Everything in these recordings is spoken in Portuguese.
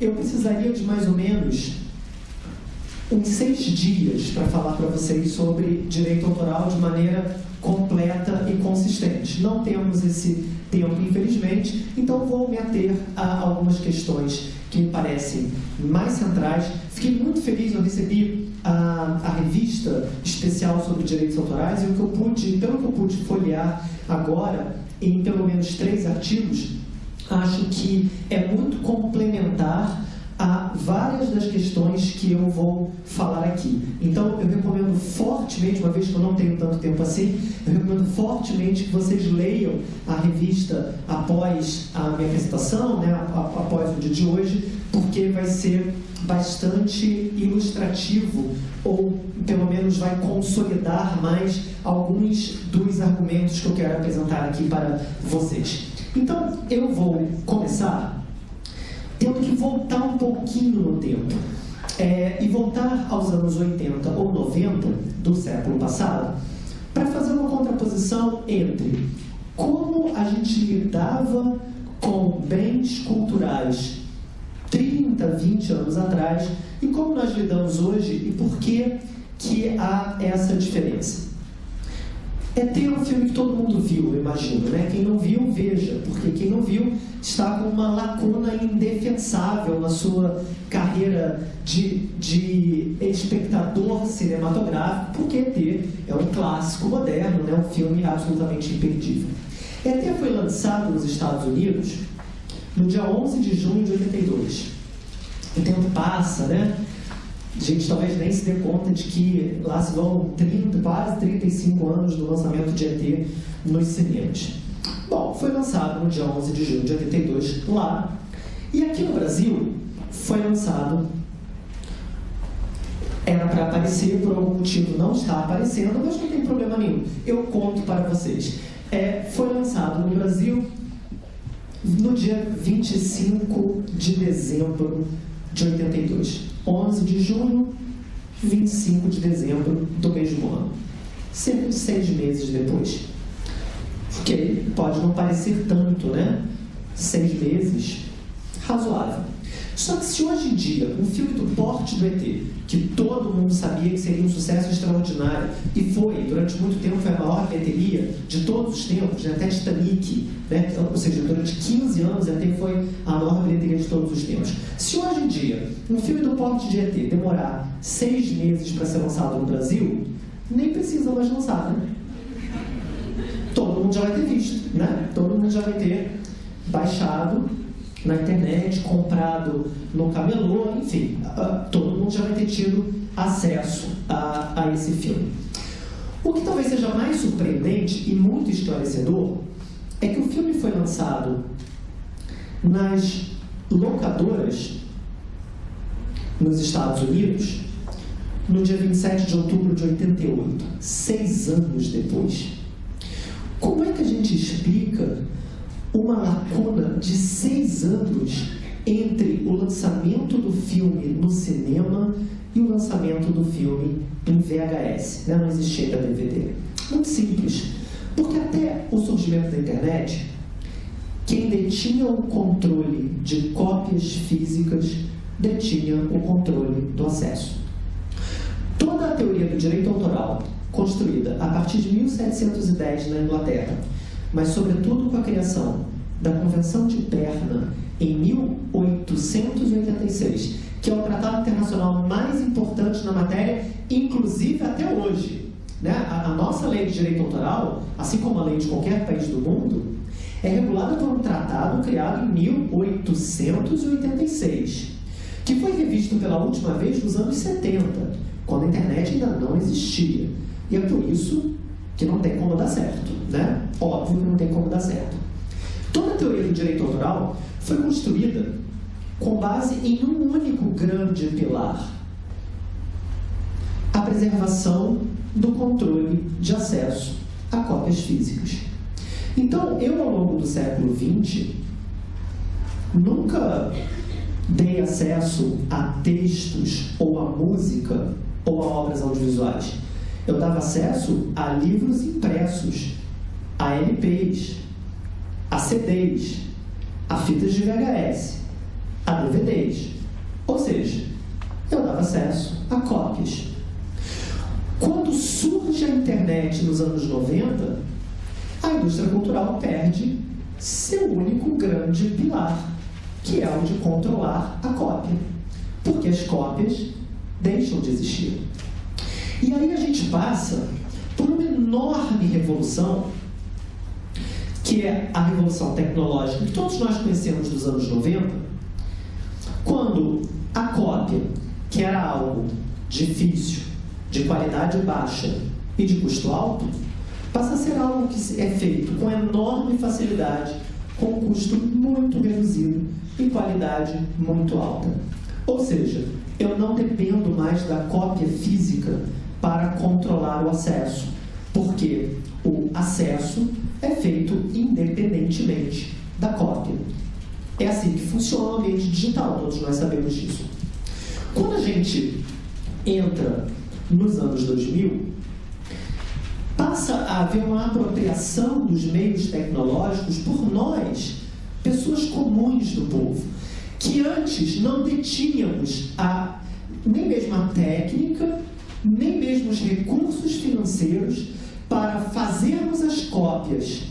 eu precisaria de mais ou menos uns seis dias para falar para vocês sobre direito autoral de maneira completa e consistente. Não temos esse tempo, infelizmente, então vou me ater a algumas questões que me parecem mais centrais. Fiquei muito feliz, eu recebi a, a revista especial sobre direitos autorais e o que eu pude, pelo que eu pude folhear agora, em pelo menos três artigos, acho que é muito complementar a várias das questões que eu vou falar aqui. Então, eu recomendo fortemente, uma vez que eu não tenho tanto tempo assim, eu recomendo fortemente que vocês leiam a revista após a minha apresentação, né, após o dia de hoje, porque vai ser bastante ilustrativo, ou pelo menos vai consolidar mais alguns dos argumentos que eu quero apresentar aqui para vocês. Então, eu vou começar tendo que voltar um pouquinho no tempo. É, e voltar aos anos 80 ou 90 do século passado para fazer uma contraposição entre como a gente lidava com bens culturais 30, 20 anos atrás e como nós lidamos hoje e por que, que há essa diferença. É ter um filme que todo mundo viu, eu imagino, né? Quem não viu, veja, porque quem não viu está com uma lacuna indefensável na sua carreira de, de espectador cinematográfico, porque ET é um clássico moderno, né? um filme absolutamente imperdível. ET foi lançado nos Estados Unidos no dia 11 de junho de 82. O tempo passa, né? A gente talvez nem se dê conta de que lá se vão 30, quase 35 anos do lançamento de ET nos cinemas. Bom, foi lançado no dia 11 de julho de 82 lá, e aqui no Brasil foi lançado era para aparecer, por algum motivo não está aparecendo, mas não tem problema nenhum. Eu conto para vocês. É, foi lançado no Brasil no dia 25 de dezembro de 82. 11 de junho, 25 de dezembro do mesmo ano. Cerca de seis meses depois. Ok, pode não parecer tanto, né? Seis meses, razoável. Só que se hoje em dia, um filme do porte do ET, que todo mundo sabia que seria um sucesso extraordinário, e foi, durante muito tempo, foi a maior bilheteria de todos os tempos, né? até Titanic, né? ou seja, durante 15 anos até foi a maior bilheteria de todos os tempos. Se hoje em dia, um filme do porte de ET demorar seis meses para ser lançado no Brasil, nem precisa mais lançar, né? Todo mundo já vai ter visto, né? Todo mundo já vai ter baixado na internet, comprado no camelô, enfim, uh, todo mundo já vai ter tido acesso a, a esse filme. O que talvez seja mais surpreendente e muito esclarecedor é que o filme foi lançado nas locadoras nos Estados Unidos no dia 27 de outubro de 88, seis anos depois. Como é que a gente explica uma lacuna de seis anos entre o lançamento do filme no cinema e o lançamento do filme em VHS. Né? Não existia ainda DVD. Muito simples. Porque até o surgimento da internet, quem detinha o controle de cópias físicas detinha o controle do acesso. Toda a teoria do direito autoral, construída a partir de 1710 na Inglaterra, mas sobretudo com a criação da Convenção de Berna em 1886, que é o tratado internacional mais importante na matéria, inclusive até hoje. Né? A, a nossa lei de direito autoral, assim como a lei de qualquer país do mundo, é regulada por um tratado criado em 1886, que foi revisto pela última vez nos anos 70, quando a internet ainda não existia. E é por isso que não tem como dar certo, né? Óbvio que não tem como dar certo. Toda a teoria do direito autoral foi construída com base em um único grande pilar: a preservação do controle de acesso a cópias físicas. Então, eu, ao longo do século XX, nunca dei acesso a textos, ou a música, ou a obras audiovisuais. Eu dava acesso a livros impressos, a LPs, a CDs, a fitas de VHS, a DVDs. Ou seja, eu dava acesso a cópias. Quando surge a internet nos anos 90, a indústria cultural perde seu único grande pilar, que é o de controlar a cópia. Porque as cópias deixam de existir. E aí a gente passa por uma enorme revolução, que é a revolução tecnológica que todos nós conhecemos dos anos 90, quando a cópia, que era algo difícil, de qualidade baixa e de custo alto, passa a ser algo que é feito com enorme facilidade, com custo muito reduzido e qualidade muito alta. Ou seja, eu não dependo mais da cópia física para controlar o acesso, porque o acesso é feito independentemente da cópia. É assim que funciona o ambiente digital, todos nós sabemos disso. Quando a gente entra nos anos 2000, passa a haver uma apropriação dos meios tecnológicos por nós, pessoas comuns do povo, que antes não detínhamos a, nem mesmo a técnica, nem mesmo os recursos financeiros para fazermos as cópias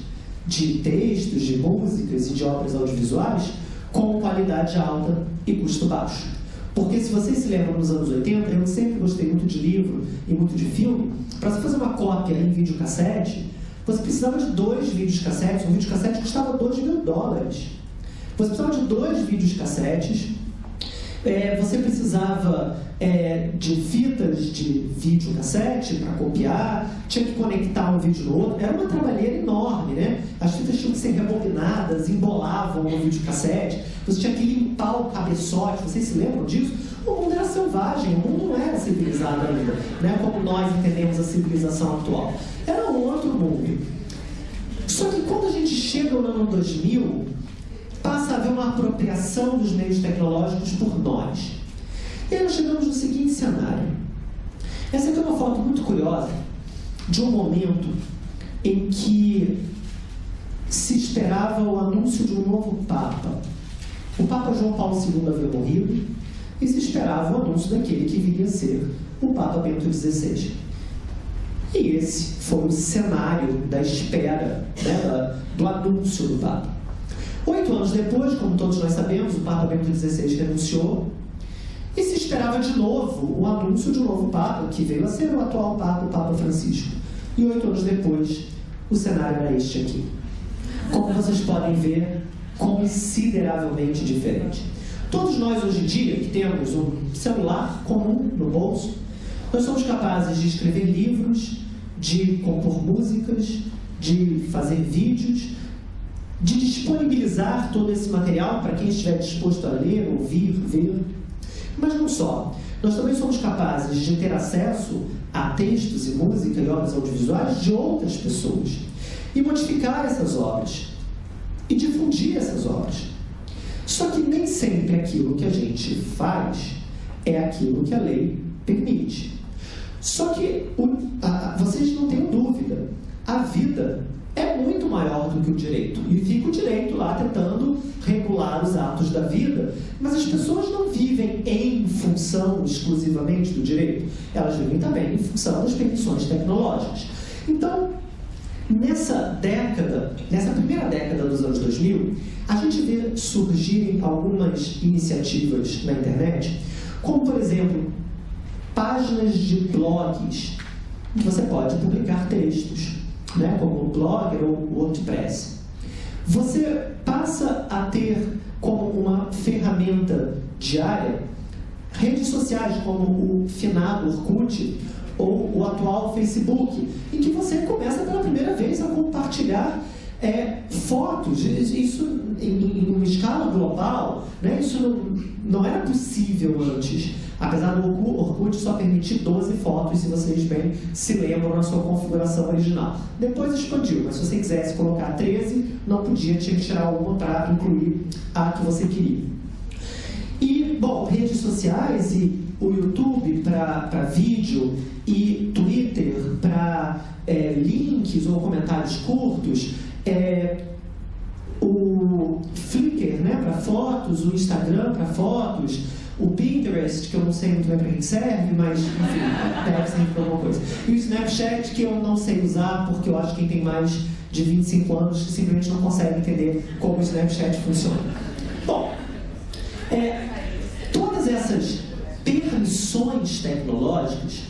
de textos, de músicas e de obras audiovisuais com qualidade alta e custo baixo. Porque se vocês se lembram nos anos 80, eu sempre gostei muito de livro e muito de filme, para você fazer uma cópia em videocassete, você precisava de dois videocassetes, um videocassete custava 2 mil dólares. Você precisava de dois videocassetes, é, você precisava é, de fitas de videocassete para copiar, tinha que conectar um vídeo no outro, era uma trabalheira enorme, né? As fitas tinham que ser rebobinadas, embolavam no videocassete, você tinha que limpar o cabeçote, vocês se lembram disso? O mundo era selvagem, o mundo não era civilizado ainda, né? como nós entendemos a civilização atual. Era um outro mundo. Só que quando a gente chega no ano 2000, passa a haver uma apropriação dos meios tecnológicos por nós. E aí nós chegamos no seguinte cenário. Essa aqui é uma foto muito curiosa de um momento em que se esperava o anúncio de um novo Papa. O Papa João Paulo II havia morrido e se esperava o anúncio daquele que viria a ser o Papa Bento XVI. E esse foi o cenário da espera, né, do anúncio do Papa. Oito anos depois, como todos nós sabemos, o Papa Bento XVI renunciou e se esperava de novo o anúncio de um novo Papa, que veio a ser o atual Papa, o Papa Francisco. E oito anos depois, o cenário era este aqui. Como vocês podem ver, consideravelmente diferente. Todos nós hoje em dia, que temos um celular comum no bolso, nós somos capazes de escrever livros, de compor músicas, de fazer vídeos, de disponibilizar todo esse material para quem estiver disposto a ler, ouvir, ver. Mas não só. Nós também somos capazes de ter acesso a textos e música e obras audiovisuais de outras pessoas e modificar essas obras e difundir essas obras. Só que nem sempre aquilo que a gente faz é aquilo que a lei permite. Só que o, a, vocês não tenham dúvida, a vida muito maior do que o direito. E fica o direito lá tentando regular os atos da vida, mas as pessoas não vivem em função exclusivamente do direito, elas vivem também em função das permissões tecnológicas. Então, nessa década, nessa primeira década dos anos 2000, a gente vê surgirem algumas iniciativas na internet, como, por exemplo, páginas de blogs, que você pode publicar textos né, como o Blogger ou o WordPress. Você passa a ter como uma ferramenta diária redes sociais como o finado Orkut ou o atual Facebook, em que você começa pela primeira vez a compartilhar é, fotos, isso em, em, uma escala global, né, isso não, não era possível antes. Apesar do Orkut só permitir 12 fotos, se vocês bem se lembram na sua configuração original. Depois expandiu, mas se você quisesse colocar 13, não podia, tinha que tirar uma para incluir a que você queria. E, bom, redes sociais e o YouTube para vídeo e Twitter para é, links ou comentários curtos, é, o Flickr né, para fotos, o Instagram para fotos, o Pinterest, que eu não sei muito bem para que serve, mas enfim, deve para alguma coisa. E o Snapchat, que eu não sei usar, porque eu acho que quem tem mais de 25 anos simplesmente não consegue entender como o Snapchat funciona. Bom, é, todas essas permissões tecnológicas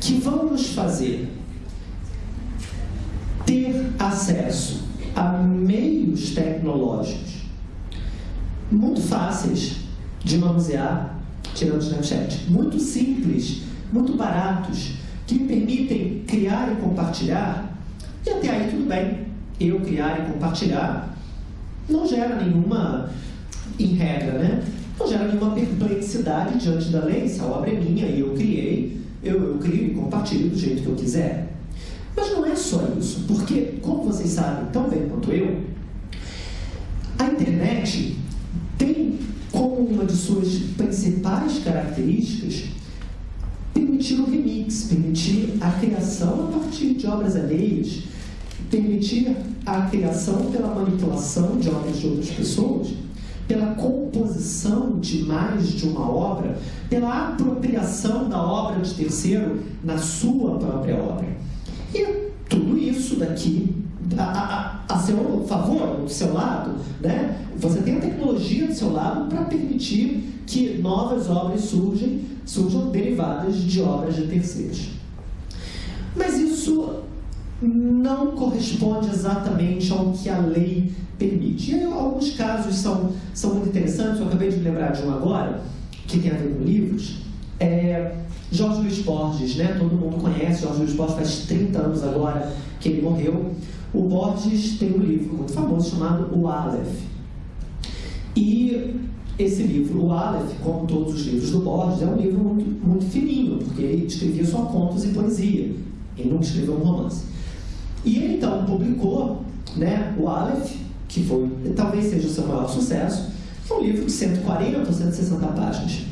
que vão nos fazer ter acesso a meios tecnológicos muito fáceis de manusear, tirando Snapchat, muito simples, muito baratos, que me permitem criar e compartilhar, e até aí tudo bem, eu criar e compartilhar não gera nenhuma, em regra, né? Não gera nenhuma perplexidade diante da lei, se a obra é minha e eu criei, eu, eu crio e compartilho do jeito que eu quiser. Mas não é só isso, porque, como vocês sabem tão bem quanto eu, a internet tem uma de suas principais características permitir o remix, permitir a criação a partir de obras alheias, permitir a criação pela manipulação de obras de outras pessoas, pela composição de mais de uma obra, pela apropriação da obra de terceiro na sua própria obra. E tudo isso daqui a, a, seu favor, do seu lado, né? Você tem a tecnologia do seu lado para permitir que novas obras surgem, surjam derivadas de obras de terceiros. Mas isso não corresponde exatamente ao que a lei permite. E alguns casos são, são muito interessantes, eu acabei de me lembrar de um agora, que tem a ver com livros. É, Jorge Luiz Borges, né? todo mundo conhece, Jorge Luiz Borges faz 30 anos agora que ele morreu. O Borges tem um livro muito famoso chamado O Aleph. E esse livro, o Aleph, como todos os livros do Borges, é um livro muito, muito fininho, porque ele escrevia só contos e poesia. Ele nunca escreveu um romance. E ele então publicou né, o Aleph, que foi, talvez seja o seu maior sucesso, é um livro de 140 ou 160 páginas.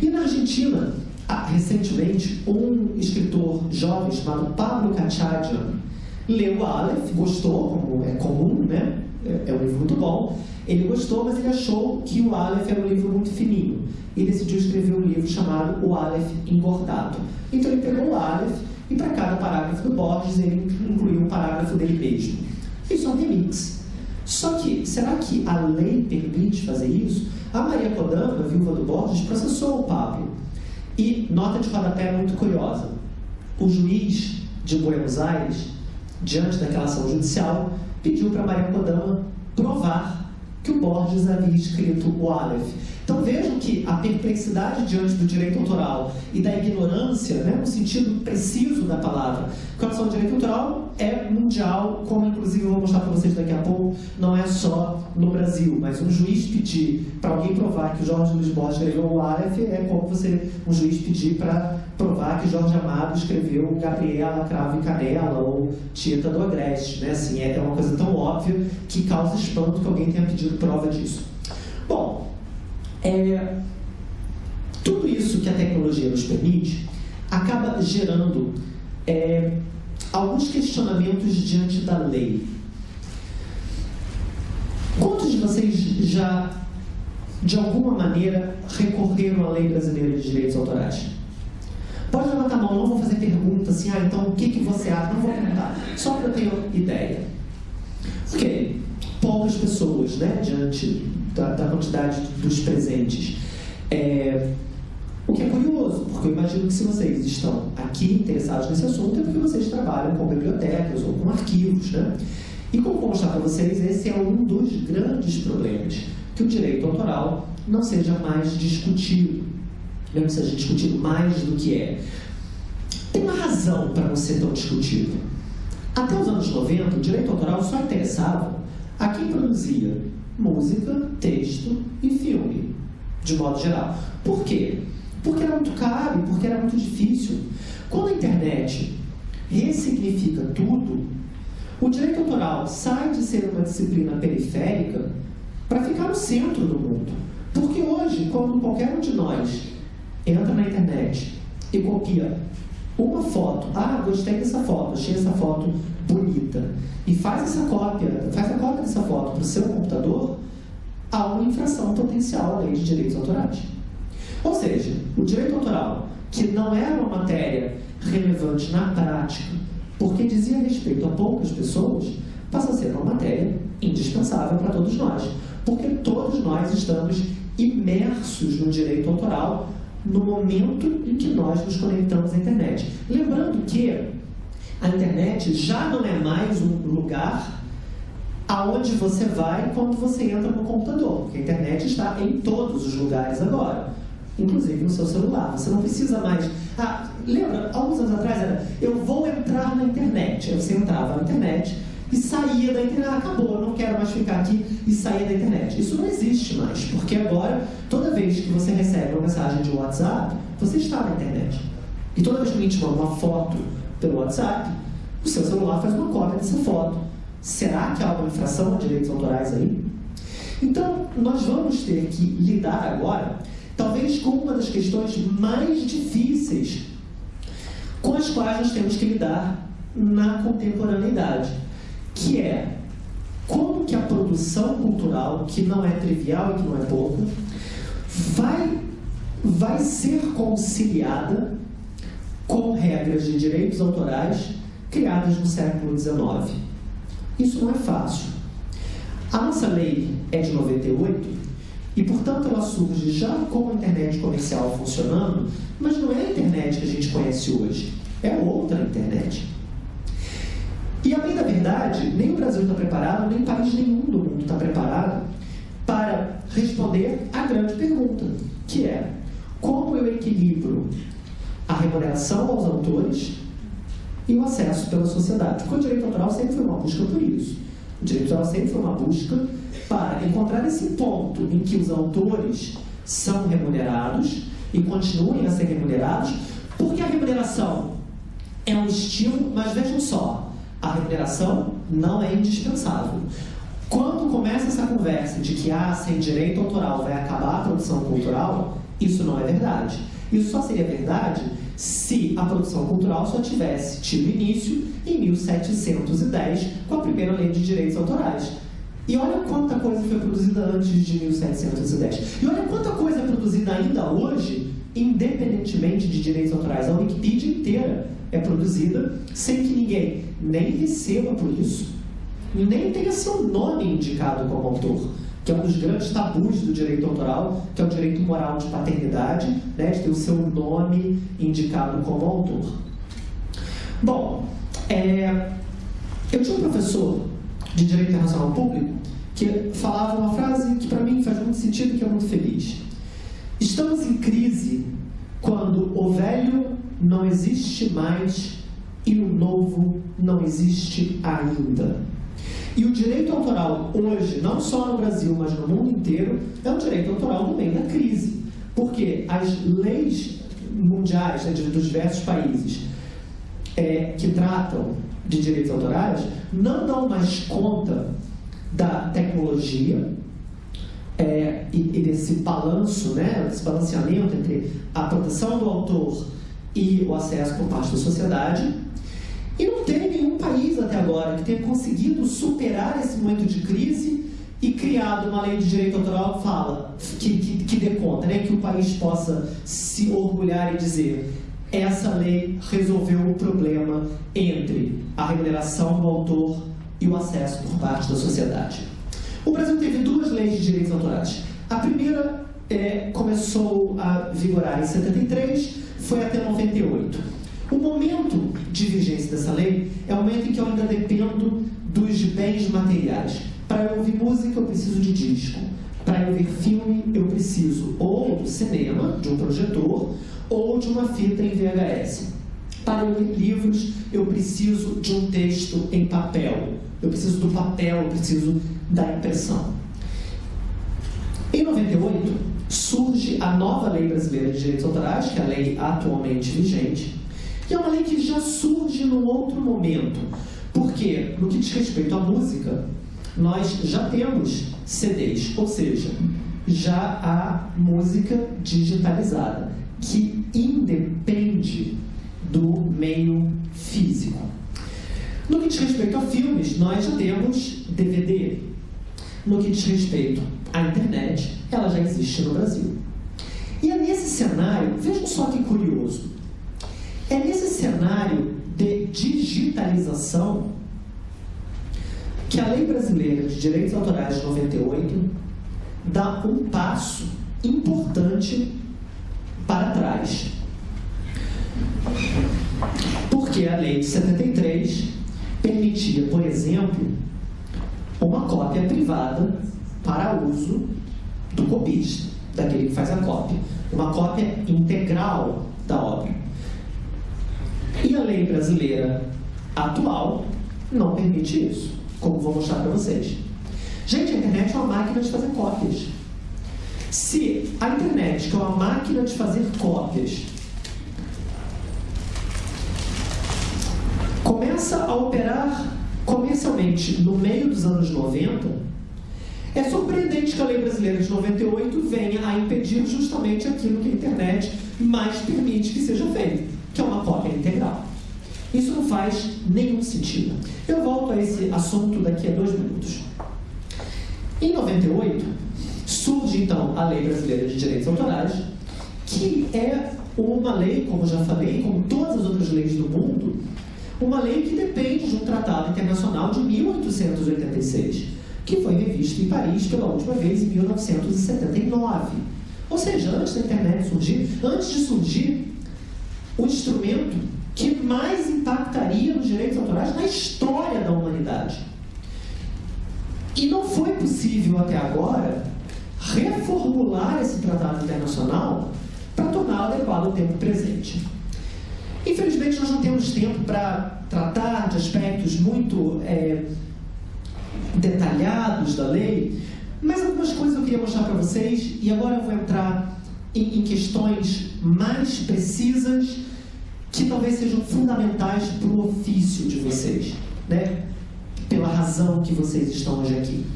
E na Argentina, recentemente, um escritor jovem chamado Pablo Cachadian leu o Aleph, gostou, como é comum, né? É, é um livro muito bom. Ele gostou, mas ele achou que o Aleph era um livro muito fininho. E decidiu escrever um livro chamado O Aleph Engordado. Então ele pegou o Aleph e para cada parágrafo do Borges ele incluiu um parágrafo dele mesmo. Isso é um remix. Só que, será que a lei permite fazer isso? A Maria Kodama, viúva do Borges, processou o Pablo. E, nota de rodapé muito curiosa, o juiz de Buenos Aires, diante daquela ação judicial, pediu para Maria Kodama provar que o Borges havia escrito o Aleph. Então vejam que a perplexidade diante do direito autoral e da ignorância, né, no sentido preciso da palavra, com relação ao direito autoral é mundial, como inclusive eu vou mostrar para vocês daqui a pouco, não é só no Brasil, mas um juiz pedir para alguém provar que o Jorge Luiz Borges escreveu o Aleph é como você, um juiz pedir para provar que Jorge Amado escreveu Gabriela, Cravo e Canela ou Tita do Agreste, né? Assim, é uma coisa tão óbvia que causa espanto que alguém tenha pedido prova disso. Bom, é, tudo isso que a tecnologia nos permite acaba gerando é, alguns questionamentos diante da lei. Quantos de vocês já, de alguma maneira, recorreram à lei brasileira de direitos autorais? Pode levantar a mão, não vou fazer pergunta assim, ah, então o que, que você acha? Não vou perguntar, só para eu ter ideia. Ok, poucas pessoas, né, diante da, da quantidade dos presentes. É, o que é curioso, porque eu imagino que se vocês estão aqui interessados nesse assunto é porque vocês trabalham com bibliotecas ou com arquivos, né? E como vou mostrar para vocês, esse é um dos grandes problemas, que o direito autoral não seja mais discutido, não seja discutido mais do que é. Tem uma razão para não ser tão discutido. Até os anos 90, o direito autoral só interessava a quem produzia música, texto e filme, de modo geral. Por quê? Porque era muito caro porque era muito difícil. Quando a internet ressignifica tudo, o direito autoral sai de ser uma disciplina periférica para ficar no centro do mundo. Porque hoje, quando qualquer um de nós entra na internet e copia uma foto, ah, gostei dessa foto, achei essa foto bonita e faz essa cópia, faz a cópia dessa foto para o seu computador, há uma infração potencial à lei de direitos autorais. Ou seja, o direito autoral, que não era uma matéria relevante na prática, porque dizia respeito a poucas pessoas, passa a ser uma matéria indispensável para todos nós, porque todos nós estamos imersos no direito autoral no momento em que nós nos conectamos à internet. Lembrando que a internet já não é mais um lugar aonde você vai quando você entra no computador, porque a internet está em todos os lugares agora, inclusive no seu celular. Você não precisa mais. Ah, lembra, alguns anos atrás era eu vou entrar na internet. Aí você entrava na internet e saía da internet. Ah, acabou, não quero mais ficar aqui e saía da internet. Isso não existe mais, porque agora, toda vez que você recebe uma mensagem de WhatsApp, você está na internet. E toda vez que alguém te manda uma foto pelo WhatsApp, o seu celular faz uma cópia dessa foto. Será que há alguma infração a direitos autorais aí? Então, nós vamos ter que lidar agora, talvez com uma das questões mais difíceis com as quais nós temos que lidar na contemporaneidade, que é como que a produção cultural, que não é trivial e que não é pouco, vai, vai ser conciliada com regras de direitos autorais criadas no século XIX. Isso não é fácil. A nossa lei é de 98 e, portanto, ela surge já com a internet comercial funcionando, mas não é a internet que a gente conhece hoje, é outra internet. E, a bem da verdade, nem o Brasil está preparado, nem país nenhum do mundo está preparado para responder à grande pergunta, que é como eu equilibro a remuneração aos autores e o acesso pela sociedade. Porque o direito autoral sempre foi uma busca por isso. O direito autoral sempre foi uma busca para encontrar esse ponto em que os autores são remunerados e continuem a ser remunerados, porque a remuneração é um estímulo, mas vejam só, a remuneração não é indispensável. Quando começa essa conversa de que ah, sem direito autoral vai acabar a produção cultural, isso não é verdade. Isso só seria verdade se a produção cultural só tivesse tido início em 1710, com a primeira lei de direitos autorais. E olha quanta coisa foi produzida antes de 1710. E olha quanta coisa é produzida ainda hoje, independentemente de direitos autorais. A Wikipedia inteira é produzida sem que ninguém nem receba por isso, nem tenha seu nome indicado como autor que é um dos grandes tabus do direito autoral, que é o direito moral de paternidade, né, de ter o seu nome indicado como autor. Bom, é, eu tinha um professor de Direito Internacional Público que falava uma frase que para mim faz muito sentido e que é muito feliz. Estamos em crise quando o velho não existe mais e o novo não existe ainda. E o direito autoral hoje, não só no Brasil, mas no mundo inteiro, é um direito autoral no meio da crise. Porque as leis mundiais né, dos diversos países é, que tratam de direitos autorais não dão mais conta da tecnologia é, e, e, desse balanço, né, desse balanceamento entre a proteção do autor e o acesso por parte da sociedade. E não tem nenhum país até agora que tenha conseguido superar esse momento de crise e criado uma lei de direito autoral que fala, que, que, que dê conta, né, que o país possa se orgulhar e dizer essa lei resolveu o problema entre a remuneração do autor e o acesso por parte da sociedade. O Brasil teve duas leis de direitos autorais. A primeira é, começou a vigorar em 73, foi até 98. O momento de vigência dessa lei é o momento em que eu ainda dependo dos bens materiais. Para eu ouvir música, eu preciso de disco. Para eu ver filme, eu preciso ou do cinema, de um projetor, ou de uma fita em VHS. Para eu ler livros, eu preciso de um texto em papel. Eu preciso do papel, eu preciso da impressão. Em 98, surge a nova Lei Brasileira de Direitos Autorais, que é a lei atualmente vigente, que é uma lei que já surge num outro momento. Porque, no que diz respeito à música, nós já temos CDs, ou seja, já há música digitalizada, que independe do meio físico. No que diz respeito a filmes, nós já temos DVD. No que diz respeito à internet, ela já existe no Brasil. E é nesse cenário, vejam só que curioso, é nesse cenário de digitalização que a Lei Brasileira de Direitos Autorais de 98 dá um passo importante para trás. Porque a lei de 73 permitia, por exemplo, uma cópia privada para uso do copista, daquele que faz a cópia. Uma cópia integral da obra. E a lei brasileira atual não permite isso, como vou mostrar para vocês. Gente, a internet é uma máquina de fazer cópias. Se a internet, que é uma máquina de fazer cópias, começa a operar comercialmente no meio dos anos 90, é surpreendente que a lei brasileira de 98 venha a impedir justamente aquilo que a internet mais permite que seja feito, que é uma cópia integral. Isso não faz nenhum sentido. Eu volto a esse assunto daqui a dois minutos. Em 98, surge então a Lei Brasileira de Direitos Autorais, que é uma lei, como já falei, como todas as outras leis do mundo, uma lei que depende de um tratado internacional de 1886, que foi revisto em Paris pela última vez em 1979. Ou seja, antes da internet surgir, antes de surgir o instrumento que mais impactaria nos direitos autorais na história da humanidade. E não foi possível até agora reformular esse tratado internacional para torná-lo adequado ao tempo presente. Infelizmente, nós não temos tempo para tratar de aspectos muito é, detalhados da lei, mas algumas coisas eu queria mostrar para vocês, e agora eu vou entrar em, em questões mais precisas que talvez sejam fundamentais para o ofício de vocês, né? pela razão que vocês estão hoje aqui.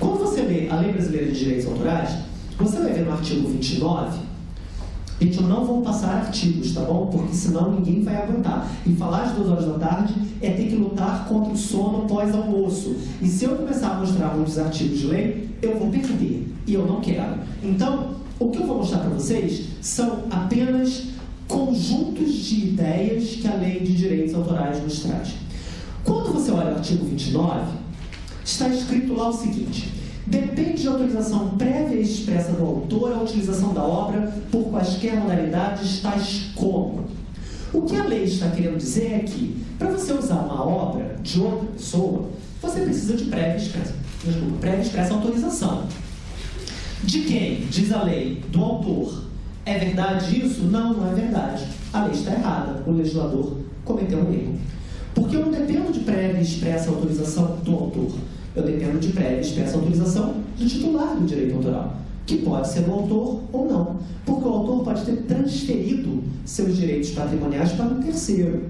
Quando você lê a Lei Brasileira de Direitos Autorais, você vai ver no artigo 29 Gente, eu não vou passar artigos, tá bom? Porque senão ninguém vai aguentar. E falar às duas horas da tarde é ter que lutar contra o sono pós-almoço. E se eu começar a mostrar muitos artigos de lei, eu vou perder. E eu não quero. Então, o que eu vou mostrar para vocês são apenas conjuntos de ideias que a lei de direitos autorais nos traz. Quando você olha o artigo 29, está escrito lá o seguinte: Depende de autorização prévia e expressa do autor a utilização da obra por quaisquer modalidades, tais como. O que a lei está querendo dizer é que, para você usar uma obra de outra pessoa, você precisa de prévia expressa, prévia expressa autorização. De quem? Diz a lei. Do autor. É verdade isso? Não, não é verdade. A lei está errada. O legislador cometeu um erro. Porque eu não dependo de prévia expressa autorização do autor eu dependo de prévia expressa autorização do titular do direito autoral, que pode ser o autor ou não, porque o autor pode ter transferido seus direitos patrimoniais para um terceiro.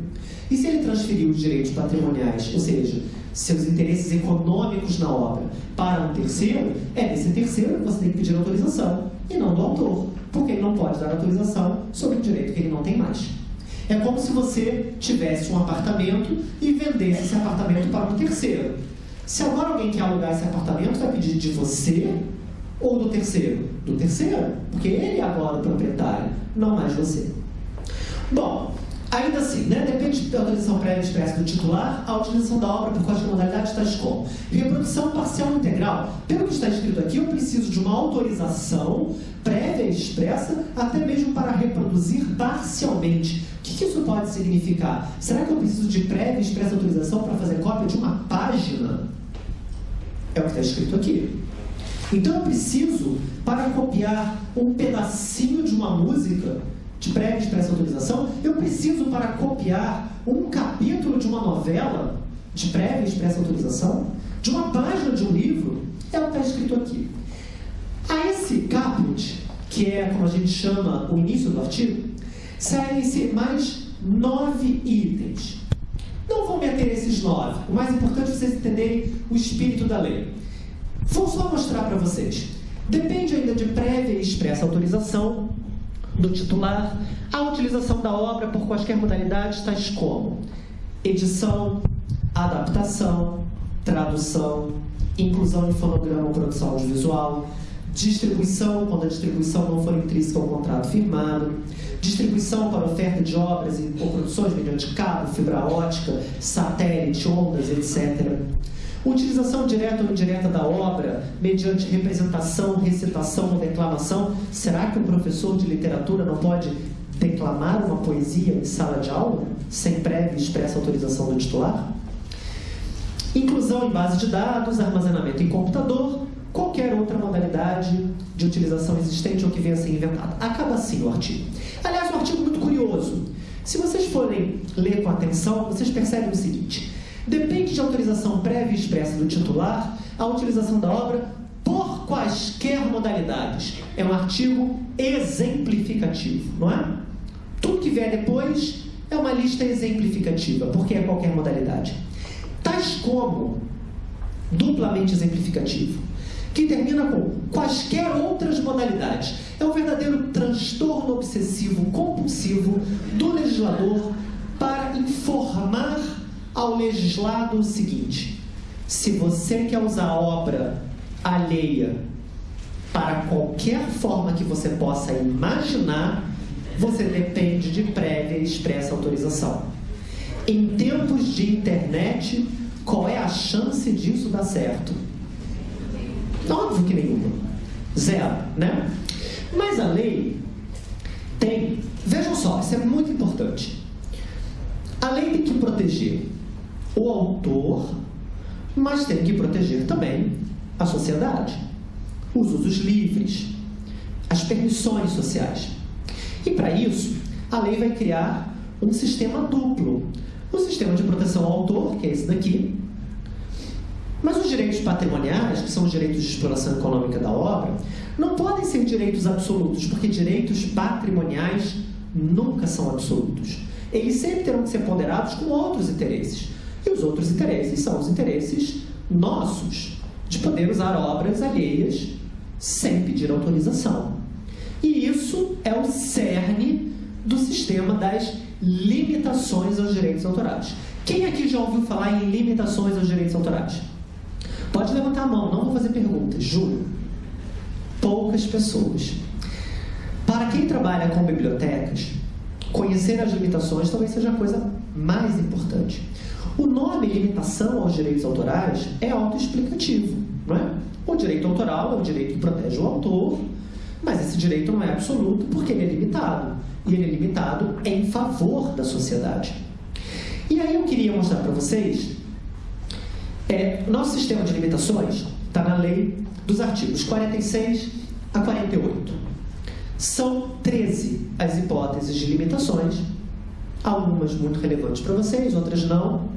E se ele transferiu os direitos patrimoniais, ou seja, seus interesses econômicos na obra, para um terceiro, é desse terceiro que você tem que pedir autorização, e não do autor, porque ele não pode dar autorização sobre um direito que ele não tem mais. É como se você tivesse um apartamento e vendesse esse apartamento para um terceiro. Se agora alguém quer alugar esse apartamento, vai pedir de você ou do terceiro? Do terceiro, porque ele é agora o proprietário, não mais você. Bom, ainda assim, né, depende da autorização prévia expressa do titular, a utilização da obra por quais modalidades tais como reprodução parcial integral. Pelo que está escrito aqui, eu preciso de uma autorização prévia expressa, até mesmo para reproduzir parcialmente. O que, que isso pode significar? Será que eu preciso de prévia expressa autorização para fazer cópia de uma página? É o que está escrito aqui. Então eu preciso, para copiar um pedacinho de uma música, de prévia expressa autorização, eu preciso, para copiar um capítulo de uma novela, de prévia expressa autorização, de uma página de um livro, é o que está escrito aqui. A esse caput, que é como a gente chama o início do artigo, seguem-se mais nove itens. Não vou meter esses nove. O mais importante é vocês entenderem o espírito da lei. Vou só mostrar para vocês. Depende ainda de prévia e expressa autorização do titular a utilização da obra por quaisquer modalidades, tais como edição, adaptação, tradução, inclusão de fonograma ou produção audiovisual, distribuição, quando a distribuição não for intrínseca ao contrato firmado, distribuição para oferta de obras ou produções mediante cabo, fibra ótica, satélite, ondas, etc. Utilização direta ou indireta da obra mediante representação, recitação ou declamação. Será que um professor de literatura não pode declamar uma poesia em sala de aula sem prévia e expressa autorização do titular? Inclusão em base de dados, armazenamento em computador, qualquer outra modalidade de utilização existente ou que venha a ser inventada. Acaba assim o artigo. Aliás, um artigo muito curioso. Se vocês forem ler com atenção, vocês percebem o seguinte: depende de autorização prévia e expressa do titular a utilização da obra por quaisquer modalidades. É um artigo exemplificativo, não é? Tudo que vier depois é uma lista exemplificativa, porque é qualquer modalidade. Tais como duplamente exemplificativo que termina com quaisquer outras modalidades. É um verdadeiro transtorno obsessivo compulsivo do legislador para informar ao legislado o seguinte: se você quer usar obra alheia para qualquer forma que você possa imaginar, você depende de prévia e expressa autorização. Em tempos de internet, qual é a chance disso dar certo? Óbvio que nenhuma. Zero, né? Mas a lei tem. Vejam só, isso é muito importante. A lei tem que proteger o autor, mas tem que proteger também a sociedade, os usos livres, as permissões sociais. E para isso, a lei vai criar um sistema duplo. O sistema de proteção ao autor, que é esse daqui, mas os direitos patrimoniais, que são os direitos de exploração econômica da obra, não podem ser direitos absolutos, porque direitos patrimoniais nunca são absolutos. Eles sempre terão que ser ponderados com outros interesses. E os outros interesses são os interesses nossos, de poder usar obras alheias sem pedir autorização. E isso é o cerne do sistema das limitações aos direitos autorais. Quem aqui já ouviu falar em limitações aos direitos autorais? Pode levantar a mão, não vou fazer perguntas, juro. Poucas pessoas. Para quem trabalha com bibliotecas, conhecer as limitações talvez seja a coisa mais importante. O nome limitação aos direitos autorais é autoexplicativo, não é? O direito autoral é o direito que protege o autor, mas esse direito não é absoluto porque ele é limitado. E ele é limitado em favor da sociedade. E aí eu queria mostrar para vocês é, nosso sistema de limitações está na lei dos artigos 46 a 48. São 13 as hipóteses de limitações, algumas muito relevantes para vocês, outras não.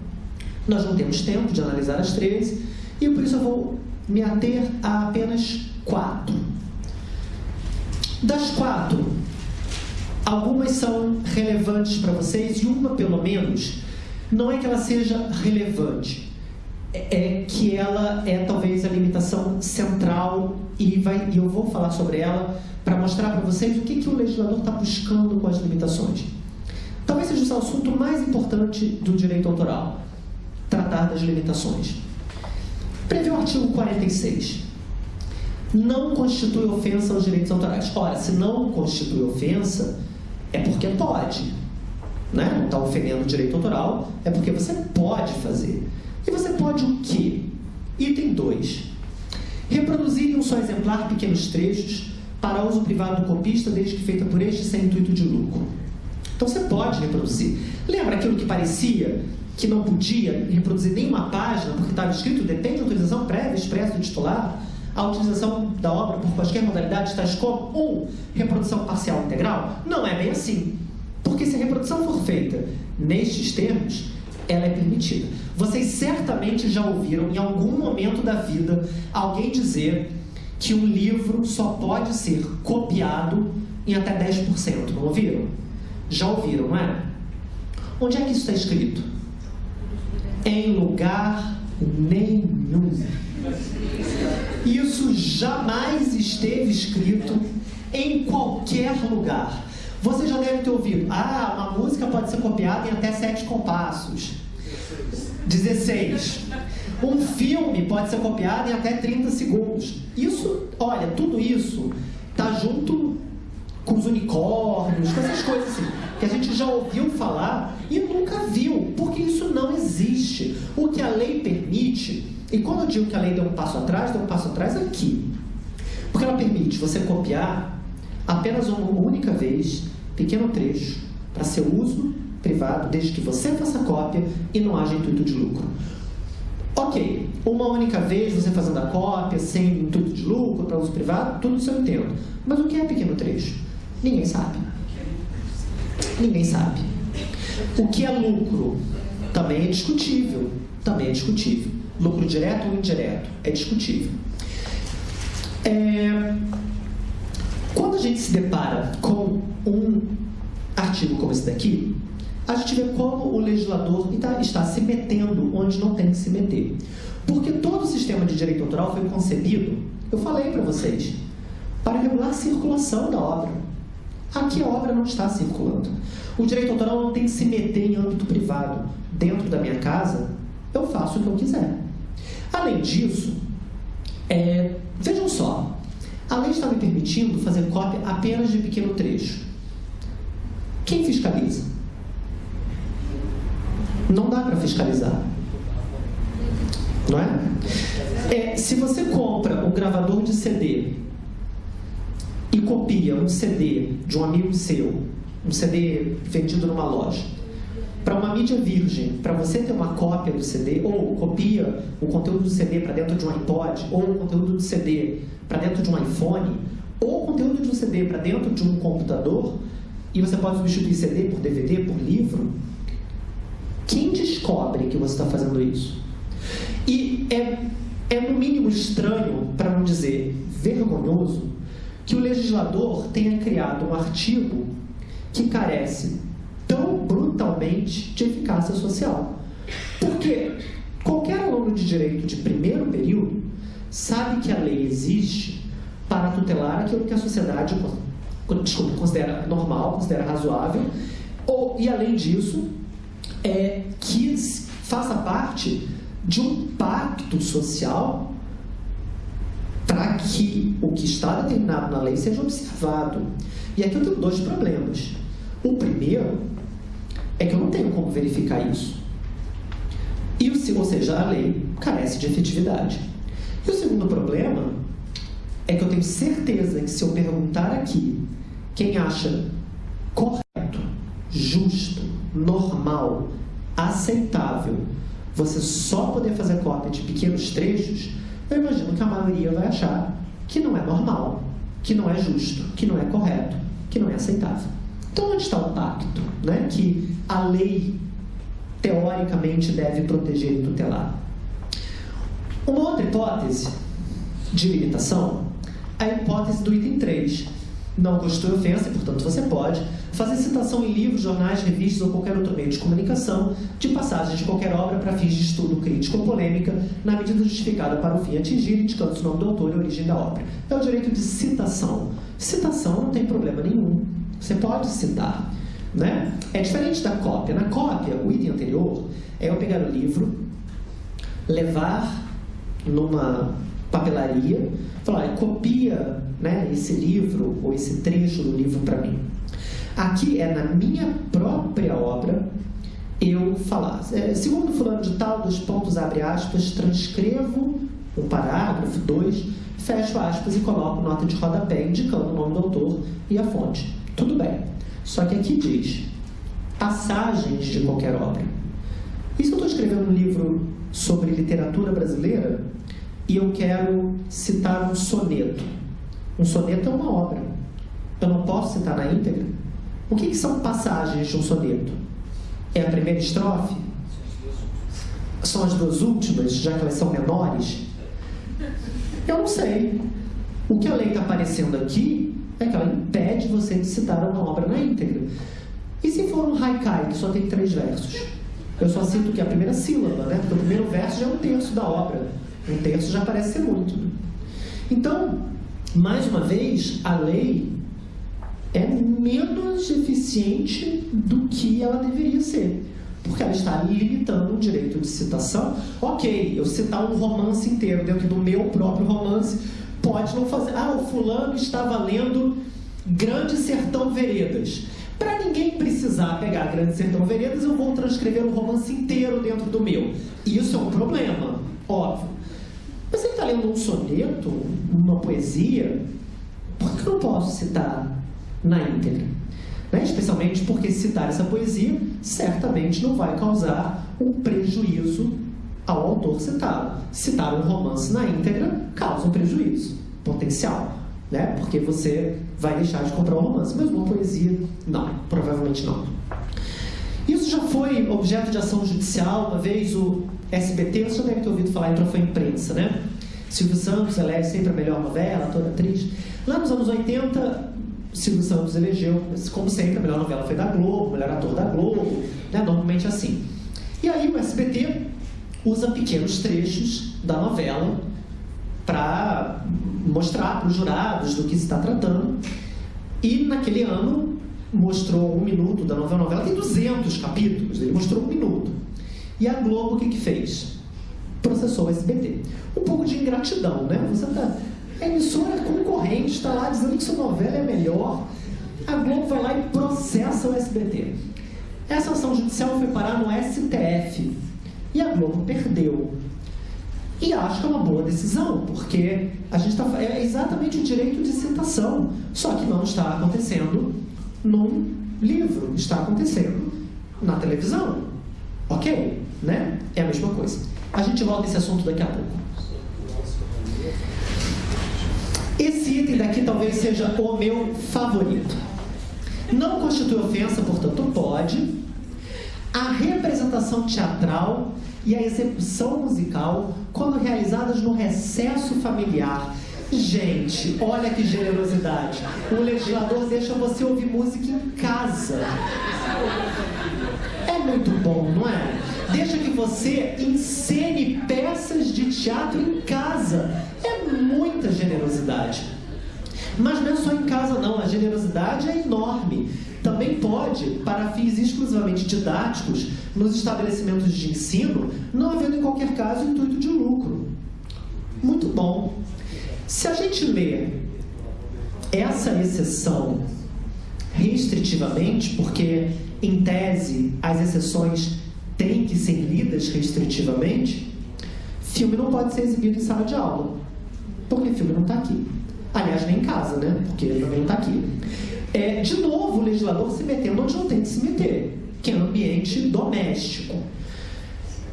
Nós não temos tempo de analisar as 13 e por isso eu vou me ater a apenas quatro. Das quatro, algumas são relevantes para vocês e uma, pelo menos, não é que ela seja relevante, é que ela é talvez a limitação central e, vai, e eu vou falar sobre ela para mostrar para vocês o que, que o legislador está buscando com as limitações. Talvez seja o assunto mais importante do direito autoral, tratar das limitações. Prevê o artigo 46. Não constitui ofensa aos direitos autorais. Ora, se não constitui ofensa, é porque pode. Né? Não está ofendendo o direito autoral, é porque você pode fazer. E você pode o quê? Item 2. Reproduzir em um só exemplar pequenos trechos para uso privado do copista, desde que feita por este sem intuito de lucro. Então você pode reproduzir. Lembra aquilo que parecia que não podia reproduzir nenhuma página, porque estava escrito depende de autorização prévia expressa do titular? A utilização da obra por quaisquer modalidades, tais como um, reprodução parcial integral? Não é bem assim. Porque se a reprodução for feita nestes termos, ela é permitida. Vocês certamente já ouviram em algum momento da vida alguém dizer que um livro só pode ser copiado em até 10%. Não ouviram? Já ouviram, não é? Onde é que isso está escrito? Em lugar nenhum. Isso jamais esteve escrito em qualquer lugar. Você já deve ter ouvido, ah, uma música pode ser copiada em até sete compassos. 16. Um filme pode ser copiado em até 30 segundos. Isso, olha, tudo isso tá junto com os unicórnios, com essas coisas assim, que a gente já ouviu falar e nunca viu, porque isso não existe. O que a lei permite, e quando eu digo que a lei deu um passo atrás, deu um passo atrás aqui. Porque ela permite você copiar apenas uma única vez, pequeno trecho, para seu uso privado, desde que você faça cópia e não haja intuito de lucro. Ok, uma única vez você fazendo a cópia, sem intuito de lucro, para uso privado, tudo isso eu entendo. Mas o que é pequeno trecho? Ninguém sabe. Ninguém sabe. O que é lucro? Também é discutível. Também é discutível. Lucro direto ou indireto? É discutível. É... Quando a gente se depara com um artigo como esse daqui, a gente vê como o legislador está, se metendo onde não tem que se meter. Porque todo o sistema de direito autoral foi concebido, eu falei para vocês, para regular a circulação da obra. Aqui a obra não está circulando. O direito autoral não tem que se meter em âmbito privado. Dentro da minha casa, eu faço o que eu quiser. Além disso, é, vejam só, a lei está me permitindo fazer cópia apenas de pequeno trecho. Quem fiscaliza? Não dá para fiscalizar. Não é? é? Se você compra um gravador de CD e copia um CD de um amigo seu, um CD vendido numa loja, para uma mídia virgem, para você ter uma cópia do CD, ou copia o conteúdo do CD para dentro de um iPod, ou o conteúdo do CD para dentro de um iPhone, ou o conteúdo um CD para dentro de um computador, e você pode substituir CD por DVD, por livro, quem descobre que você está fazendo isso? E é, é no mínimo estranho, para não dizer vergonhoso, que o legislador tenha criado um artigo que carece tão brutalmente de eficácia social. Porque qualquer aluno de direito de primeiro período sabe que a lei existe para tutelar aquilo que a sociedade desculpa, considera normal, considera razoável, ou, e além disso, é, que faça parte de um pacto social para que o que está determinado na lei seja observado. E aqui eu tenho dois problemas. O primeiro é que eu não tenho como verificar isso. E ou seja, a lei carece de efetividade. E o segundo problema é que eu tenho certeza que se eu perguntar aqui quem acha correto, justo, normal, aceitável, você só poder fazer cópia de pequenos trechos, eu imagino que a maioria vai achar que não é normal, que não é justo, que não é correto, que não é aceitável. Então, onde está o pacto né, que a lei, teoricamente, deve proteger e tutelar? Uma outra hipótese de limitação é a hipótese do item 3. Não constitui ofensa, portanto, você pode fazer citação em livros, jornais, revistas ou qualquer outro meio de comunicação de passagens de qualquer obra para fins de estudo crítico ou polêmica, na medida justificada para o fim atingir, indicando-se o nome do autor e a origem da obra. É o direito de citação. Citação não tem problema nenhum. Você pode citar. Né? É diferente da cópia. Na cópia, o item anterior é eu pegar o livro, levar numa papelaria, falar, copia né, esse livro ou esse trecho do livro para mim. Aqui é na minha própria obra eu falar. É, segundo fulano de tal, dos pontos, abre aspas, transcrevo um parágrafo, dois, fecho aspas e coloco nota de rodapé indicando o nome do autor e a fonte. Tudo bem. Só que aqui diz passagens de qualquer obra. E se eu estou escrevendo um livro sobre literatura brasileira e eu quero citar um soneto? Um soneto é uma obra. Eu não posso citar na íntegra? O que, que são passagens de um soneto? É a primeira estrofe? São as duas últimas, já que elas são menores? Eu não sei. O que a lei está aparecendo aqui é que ela impede você de citar uma obra na íntegra. E se for um haikai, que só tem três versos? Eu só cito que a primeira sílaba, né? Porque o primeiro verso já é um terço da obra. Um terço já parece ser muito. Então, mais uma vez, a lei é menos eficiente do que ela deveria ser. Porque ela está limitando o direito de citação. Ok, eu citar um romance inteiro dentro do meu próprio romance pode não fazer. Ah, o fulano estava lendo Grande Sertão Veredas. Para ninguém precisar pegar Grande Sertão Veredas, eu vou transcrever o romance inteiro dentro do meu. Isso é um problema, óbvio. Mas ele está lendo um soneto, uma poesia, por que eu não posso citar na íntegra? Né? Especialmente porque citar essa poesia certamente não vai causar um prejuízo ao autor citado. Citar um romance na íntegra causa um prejuízo potencial né? Porque você vai deixar de comprar o romance. Mas uma poesia, não, provavelmente não. Isso já foi objeto de ação judicial. Uma vez o SBT, você deve ter ouvido falar, entrou foi imprensa, né? Silvio Santos elege sempre a melhor novela, toda atriz. Lá nos anos 80, Silvio Santos elegeu, como sempre, a melhor novela foi da Globo, o melhor ator da Globo, né? normalmente assim. E aí o SBT usa pequenos trechos da novela para mostrar para os jurados do que se está tratando. E naquele ano mostrou um minuto da novela. A novela tem 200 capítulos, ele mostrou um minuto. E a Globo o que, que fez? Processou o SBT. Um pouco de ingratidão, né? Você tá, a emissora concorrente está lá dizendo que sua novela é melhor. A Globo vai lá e processa o SBT. Essa ação judicial foi parar no STF. E a Globo perdeu. E acho que é uma boa decisão, porque a gente está é exatamente o direito de citação, só que não está acontecendo num livro, está acontecendo na televisão. Ok? Né? É a mesma coisa. A gente volta esse assunto daqui a pouco. Esse item daqui talvez seja o meu favorito. Não constitui ofensa, portanto, pode. A representação teatral e a execução musical quando realizadas no recesso familiar. Gente, olha que generosidade. O legislador deixa você ouvir música em casa. É muito bom, não é? Deixa que você encene peças de teatro em casa. É muita generosidade. Mas não é só em casa, não. A generosidade é enorme também pode, para fins exclusivamente didáticos, nos estabelecimentos de ensino, não havendo em qualquer caso intuito de lucro. Muito bom. Se a gente lê essa exceção restritivamente, porque em tese as exceções têm que ser lidas restritivamente, filme não pode ser exibido em sala de aula, porque filme não está aqui. Aliás, nem em casa, né? Porque ele também não está aqui é, de novo, o legislador se metendo onde não tem que se meter, que é no ambiente doméstico.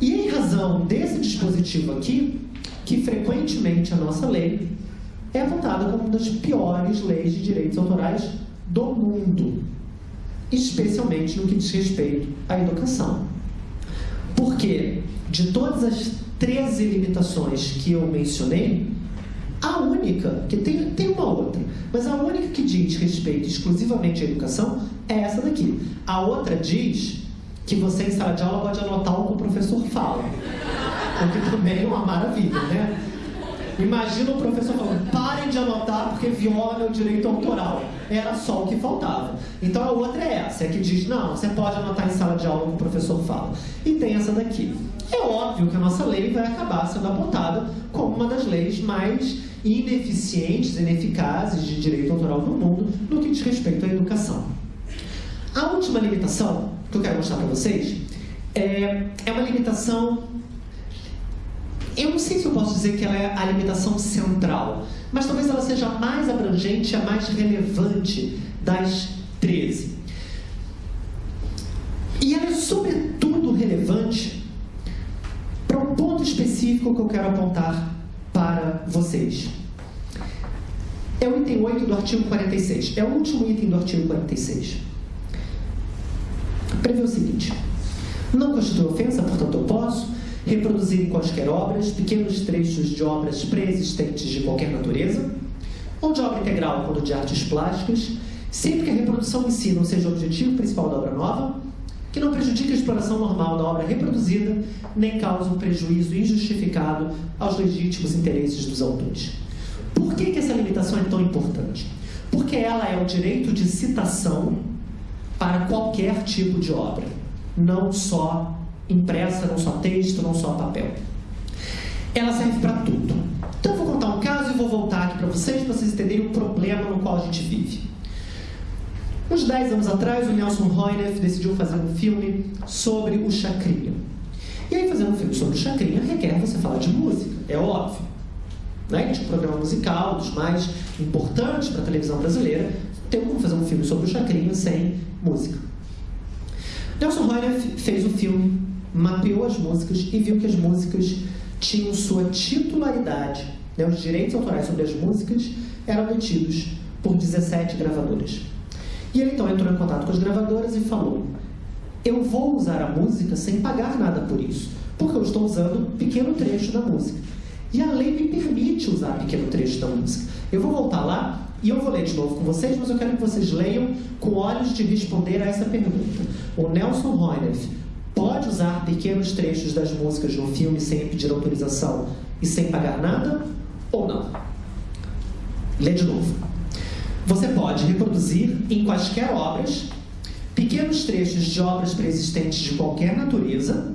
E em razão desse dispositivo aqui, que frequentemente a nossa lei é votada como uma das piores leis de direitos autorais do mundo, especialmente no que diz respeito à educação. Porque de todas as 13 limitações que eu mencionei, a única, que tem, tem uma outra, mas a única que diz respeito exclusivamente à educação é essa daqui. A outra diz que você em sala de aula pode anotar o que o professor fala. O que também é uma maravilha, né? Imagina o professor falando, parem de anotar porque viola meu direito autoral. Era só o que faltava. Então a outra é essa, é que diz, não, você pode anotar em sala de aula o que o professor fala. E tem essa daqui. É óbvio que a nossa lei vai acabar sendo apontada como uma das leis mais ineficientes, ineficazes de direito autoral no mundo no que diz respeito à educação. A última limitação que eu quero mostrar para vocês é, é uma limitação. Eu não sei se eu posso dizer que ela é a limitação central, mas talvez ela seja a mais abrangente, a mais relevante das 13. E ela é sobretudo relevante para um ponto específico que eu quero apontar para vocês. É o item 8 do artigo 46. É o último item do artigo 46. Prevê o seguinte: não constitui ofensa, portanto, eu posso reproduzir em quaisquer obras pequenos trechos de obras pré-existentes de qualquer natureza, ou de obra integral, quando de artes plásticas, sempre que a reprodução em si não seja o objetivo principal da obra nova, que não prejudique a exploração normal da obra reproduzida, nem cause um prejuízo injustificado aos legítimos interesses dos autores. Por que, que essa limitação é tão importante? Porque ela é o direito de citação para qualquer tipo de obra. não só impressa, não só texto, não só papel. Ela serve para tudo. Então eu vou contar um caso e vou voltar aqui para vocês, para vocês entenderem o problema no qual a gente vive. Uns 10 anos atrás, o Nelson Roineff decidiu fazer um filme sobre o Chacrinha. E aí, fazer um filme sobre o Chacrinha requer você falar de música, é óbvio. Né? É um programa musical, dos mais importantes para a televisão brasileira, tem como fazer um filme sobre o Chacrinha sem música. Nelson Roineff fez o filme, mapeou as músicas e viu que as músicas tinham sua titularidade, né? os direitos autorais sobre as músicas eram detidos por 17 gravadoras. E ele então entrou em contato com as gravadoras e falou: Eu vou usar a música sem pagar nada por isso, porque eu estou usando um pequeno trecho da música. E a lei me permite usar pequeno trecho da música. Eu vou voltar lá e eu vou ler de novo com vocês, mas eu quero que vocês leiam com olhos de responder a essa pergunta. O Nelson Roineff pode usar pequenos trechos das músicas de um filme sem pedir autorização e sem pagar nada ou não? Lê de novo. Você pode reproduzir em quaisquer obras pequenos trechos de obras preexistentes de qualquer natureza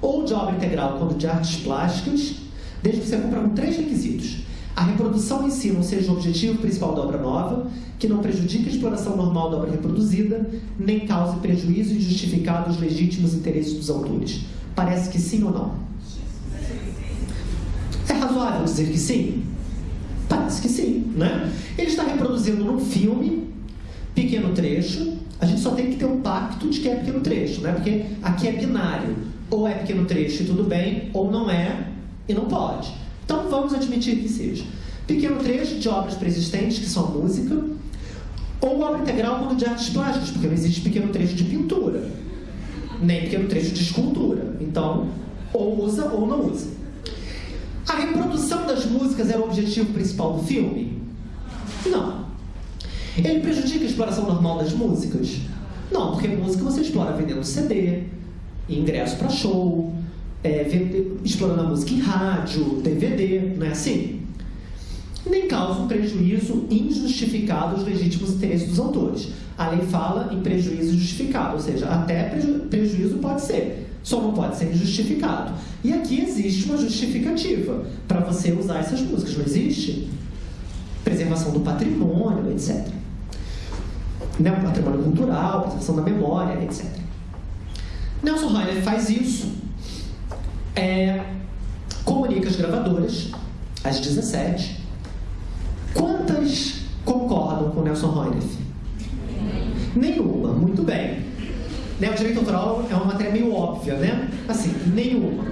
ou de obra integral quando de artes plásticas, desde que você cumpra com três requisitos a reprodução em si não seja o objetivo principal da obra nova, que não prejudique a exploração normal da obra reproduzida, nem cause prejuízo injustificado aos legítimos interesses dos autores. Parece que sim ou não? É razoável dizer que sim? Parece que sim, né? Ele está reproduzindo num filme, pequeno trecho, a gente só tem que ter um pacto de que é pequeno trecho, né? Porque aqui é binário. Ou é pequeno trecho e tudo bem, ou não é e não pode. Então vamos admitir que seja. Pequeno trecho de obras preexistentes, que são música, ou obra integral quando de artes plásticas, porque não existe pequeno trecho de pintura, nem pequeno trecho de escultura. Então, ou usa ou não usa. A reprodução das músicas era o objetivo principal do filme? Não. Ele prejudica a exploração normal das músicas? Não, porque música você explora vendendo CD, ingresso para show, é, explorando a música em rádio, DVD, não é assim? Nem causa um prejuízo injustificado aos legítimos interesses dos autores. A lei fala em prejuízo justificado, ou seja, até preju prejuízo pode ser, só não pode ser injustificado. E aqui existe uma justificativa para você usar essas músicas, não existe? Preservação do patrimônio, etc. Né? Patrimônio cultural, preservação da memória, etc. Nelson Reiner faz isso é, comunica as gravadoras, às 17. Quantas concordam com Nelson Roineff? Nenhuma, muito bem. Né, o direito autoral é uma matéria meio óbvia, né? Assim, nenhuma.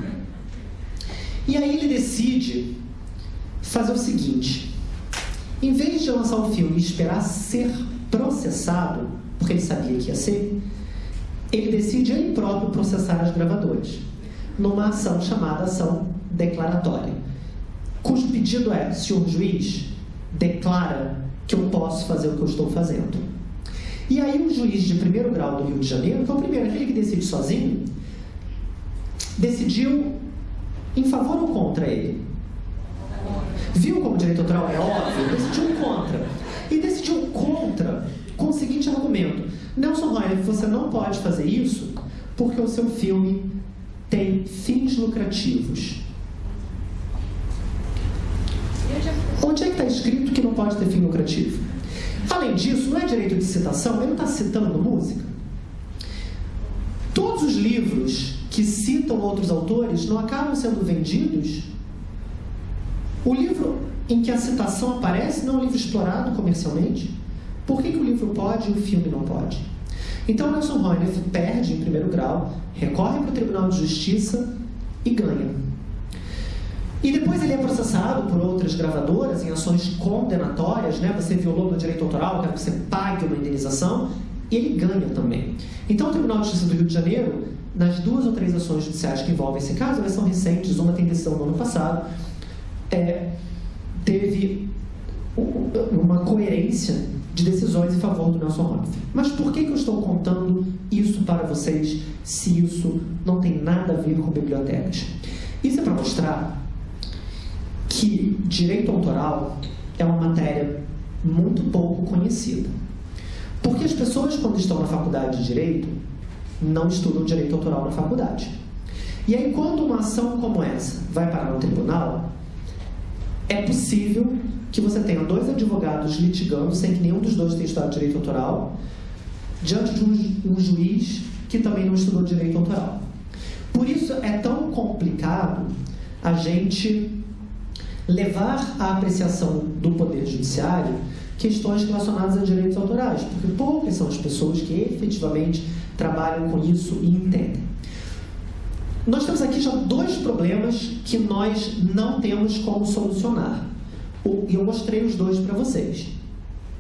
E aí ele decide fazer o seguinte: em vez de lançar o filme e esperar ser processado, porque ele sabia que ia ser, ele decide ele próprio processar as gravadoras numa ação chamada ação declaratória, cujo pedido é: senhor juiz, declara que eu posso fazer o que eu estou fazendo. E aí o juiz de primeiro grau do Rio de Janeiro, que é o primeiro, aquele que decide sozinho, decidiu em favor ou contra ele? Viu como o direito autoral é óbvio? Decidiu contra. E decidiu contra com o seguinte argumento. Nelson Royer, você não pode fazer isso porque o seu filme tem fins lucrativos. Onde é que está escrito que não pode ter fim lucrativo? Além disso, não é direito de citação, ele não está citando música. Todos os livros que citam outros autores não acabam sendo vendidos. O livro em que a citação aparece não é um livro explorado comercialmente. Por que, que o livro pode e o filme não pode? Então Nelson Roineff perde em primeiro grau, recorre para o Tribunal de Justiça e ganha. E depois ele é processado por outras gravadoras em ações condenatórias, né? Você violou meu direito autoral, quero que você pague uma indenização, e ele ganha também. Então o Tribunal de Justiça do Rio de Janeiro, nas duas ou três ações judiciais que envolvem esse caso, elas são recentes, uma tem decisão no ano passado, é, teve uma coerência de decisões em favor do Nelson Rodrigues. Mas por que, que eu estou contando isso para vocês se isso não tem nada a ver com bibliotecas? Isso é para mostrar que direito autoral é uma matéria muito pouco conhecida. Porque as pessoas, quando estão na faculdade de Direito, não estudam direito autoral na faculdade. E aí, quando uma ação como essa vai parar no tribunal, é possível que você tenha dois advogados litigando sem que nenhum dos dois tenha estudado direito autoral, diante de um, um juiz que também não estudou direito autoral. Por isso é tão complicado a gente levar à apreciação do Poder Judiciário questões relacionadas a direitos autorais, porque poucas são as pessoas que efetivamente trabalham com isso e entendem. Nós temos aqui já dois problemas que nós não temos como solucionar. E eu mostrei os dois para vocês.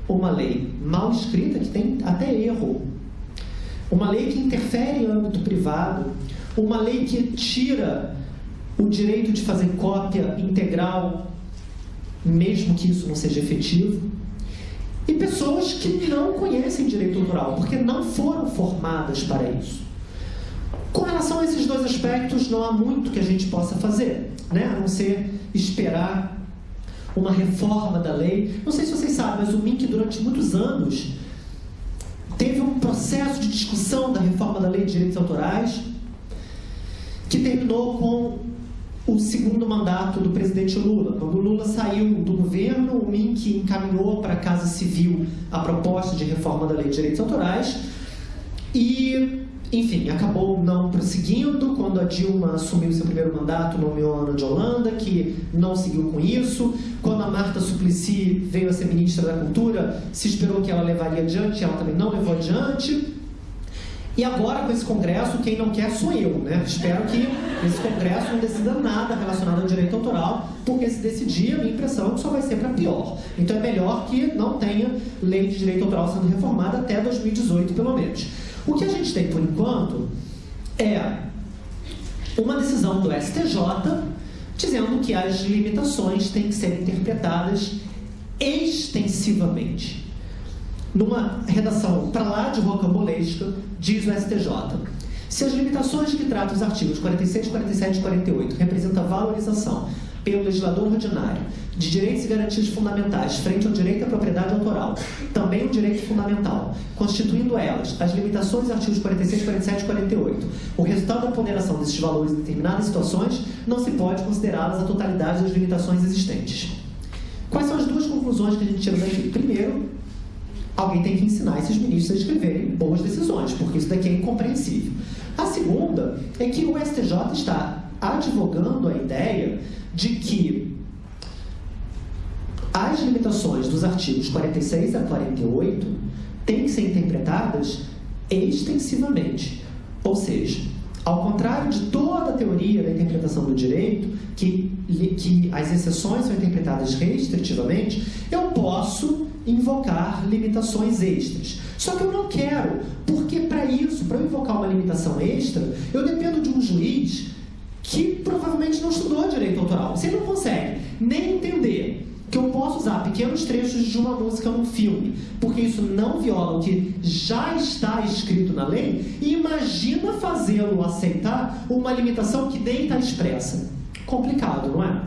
Uma lei mal escrita, que tem até erro. Uma lei que interfere em âmbito privado. Uma lei que tira o direito de fazer cópia integral, mesmo que isso não seja efetivo. E pessoas que não conhecem direito autoral, porque não foram formadas para isso. Com relação a esses dois aspectos, não há muito que a gente possa fazer, né? a não ser esperar uma reforma da lei. Não sei se vocês sabem, mas o MINC, durante muitos anos, teve um processo de discussão da reforma da lei de direitos autorais, que terminou com o segundo mandato do presidente Lula. Quando Lula saiu do governo, o MINC encaminhou para a Casa Civil a proposta de reforma da lei de direitos autorais e enfim, acabou não prosseguindo. Quando a Dilma assumiu seu primeiro mandato, nomeou a Ana de Holanda, que não seguiu com isso. Quando a Marta Suplicy veio a ser ministra da Cultura, se esperou que ela levaria adiante, ela também não levou adiante. E agora, com esse congresso, quem não quer sou eu, né? Espero que esse congresso não decida nada relacionado ao direito autoral, porque se decidir, a minha impressão é que só vai ser para pior. Então é melhor que não tenha lei de direito autoral sendo reformada até 2018, pelo menos. O que a gente tem por enquanto é uma decisão do STJ dizendo que as limitações têm que ser interpretadas extensivamente. Numa redação para lá de rocambolesca, diz o STJ. Se as limitações que tratam os artigos 46, 47 e 48 representam valorização pelo legislador ordinário de direitos e garantias fundamentais frente ao direito à propriedade autoral, também um direito fundamental, constituindo elas as limitações dos artigos 46, 47 e 48. O resultado da ponderação desses valores em determinadas situações não se pode considerá-las a totalidade das limitações existentes. Quais são as duas conclusões que a gente tira daqui? Primeiro, alguém tem que ensinar esses ministros a escreverem boas decisões, porque isso daqui é incompreensível. A segunda é que o STJ está advogando a ideia de que as limitações dos artigos 46 a 48 têm que ser interpretadas extensivamente. Ou seja, ao contrário de toda a teoria da interpretação do direito, que, que as exceções são interpretadas restritivamente, eu posso invocar limitações extras. Só que eu não quero, porque para isso, para eu invocar uma limitação extra, eu dependo de um juiz que provavelmente não estudou direito autoral. Você não consegue nem entender que eu posso usar pequenos trechos de uma música num filme, porque isso não viola o que já está escrito na lei, e imagina fazê-lo aceitar uma limitação que nem está expressa. Complicado, não é?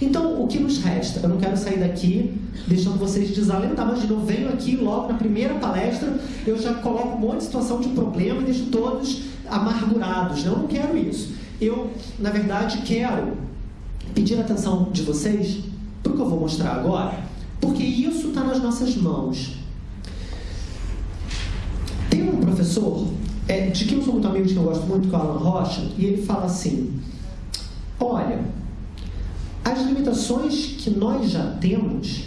Então, o que nos resta? Eu não quero sair daqui deixando vocês desalentar. Imagina, eu venho aqui logo na primeira palestra, eu já coloco um monte de situação de problema e deixo todos amargurados. Eu não quero isso. Eu, na verdade, quero pedir a atenção de vocês para o que eu vou mostrar agora, porque isso está nas nossas mãos. Tem um professor, é, de quem eu sou muito amigo, de quem eu gosto muito, que é o Alan Rocha, e ele fala assim: olha, as limitações que nós já temos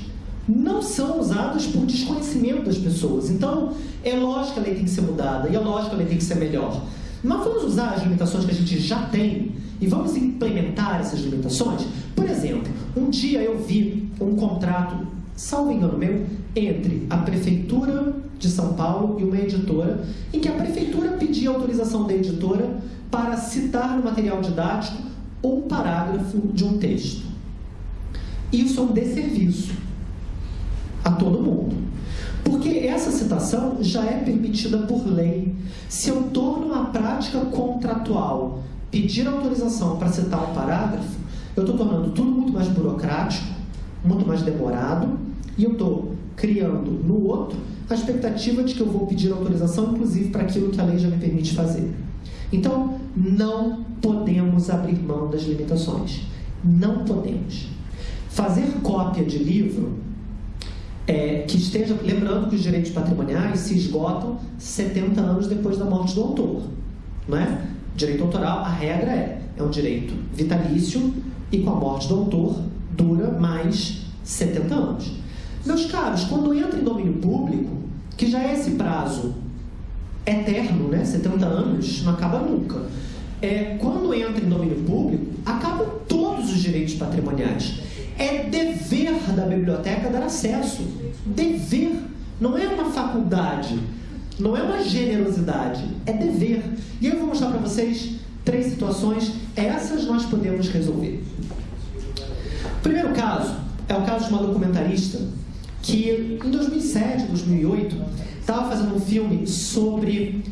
não são usadas por desconhecimento das pessoas. Então, é lógico que a lei tem que ser mudada, e é lógico que a lei tem que ser melhor. Mas vamos usar as limitações que a gente já tem e vamos implementar essas limitações? Por exemplo, um dia eu vi um contrato, salvo engano meu, entre a Prefeitura de São Paulo e uma editora, em que a Prefeitura pedia autorização da editora para citar no material didático um parágrafo de um texto. Isso é um desserviço a todo mundo. Porque essa citação já é permitida por lei. Se eu torno a prática contratual pedir autorização para citar um parágrafo, eu estou tornando tudo muito mais burocrático, muito mais demorado, e eu estou criando no outro a expectativa de que eu vou pedir autorização, inclusive para aquilo que a lei já me permite fazer. Então, não podemos abrir mão das limitações. Não podemos. Fazer cópia de livro é, que esteja. Lembrando que os direitos patrimoniais se esgotam 70 anos depois da morte do autor. Não é? Direito autoral, a regra é: é um direito vitalício e com a morte do autor dura mais 70 anos. Meus caros, quando entra em domínio público, que já é esse prazo eterno, né? 70 anos, não acaba nunca. É, quando entra em domínio público, acabam todos os direitos patrimoniais. É dever da biblioteca dar acesso. Dever. Não é uma faculdade. Não é uma generosidade. É dever. E eu vou mostrar para vocês três situações. Essas nós podemos resolver. O primeiro caso é o caso de uma documentarista que em 2007, 2008, estava fazendo um filme sobre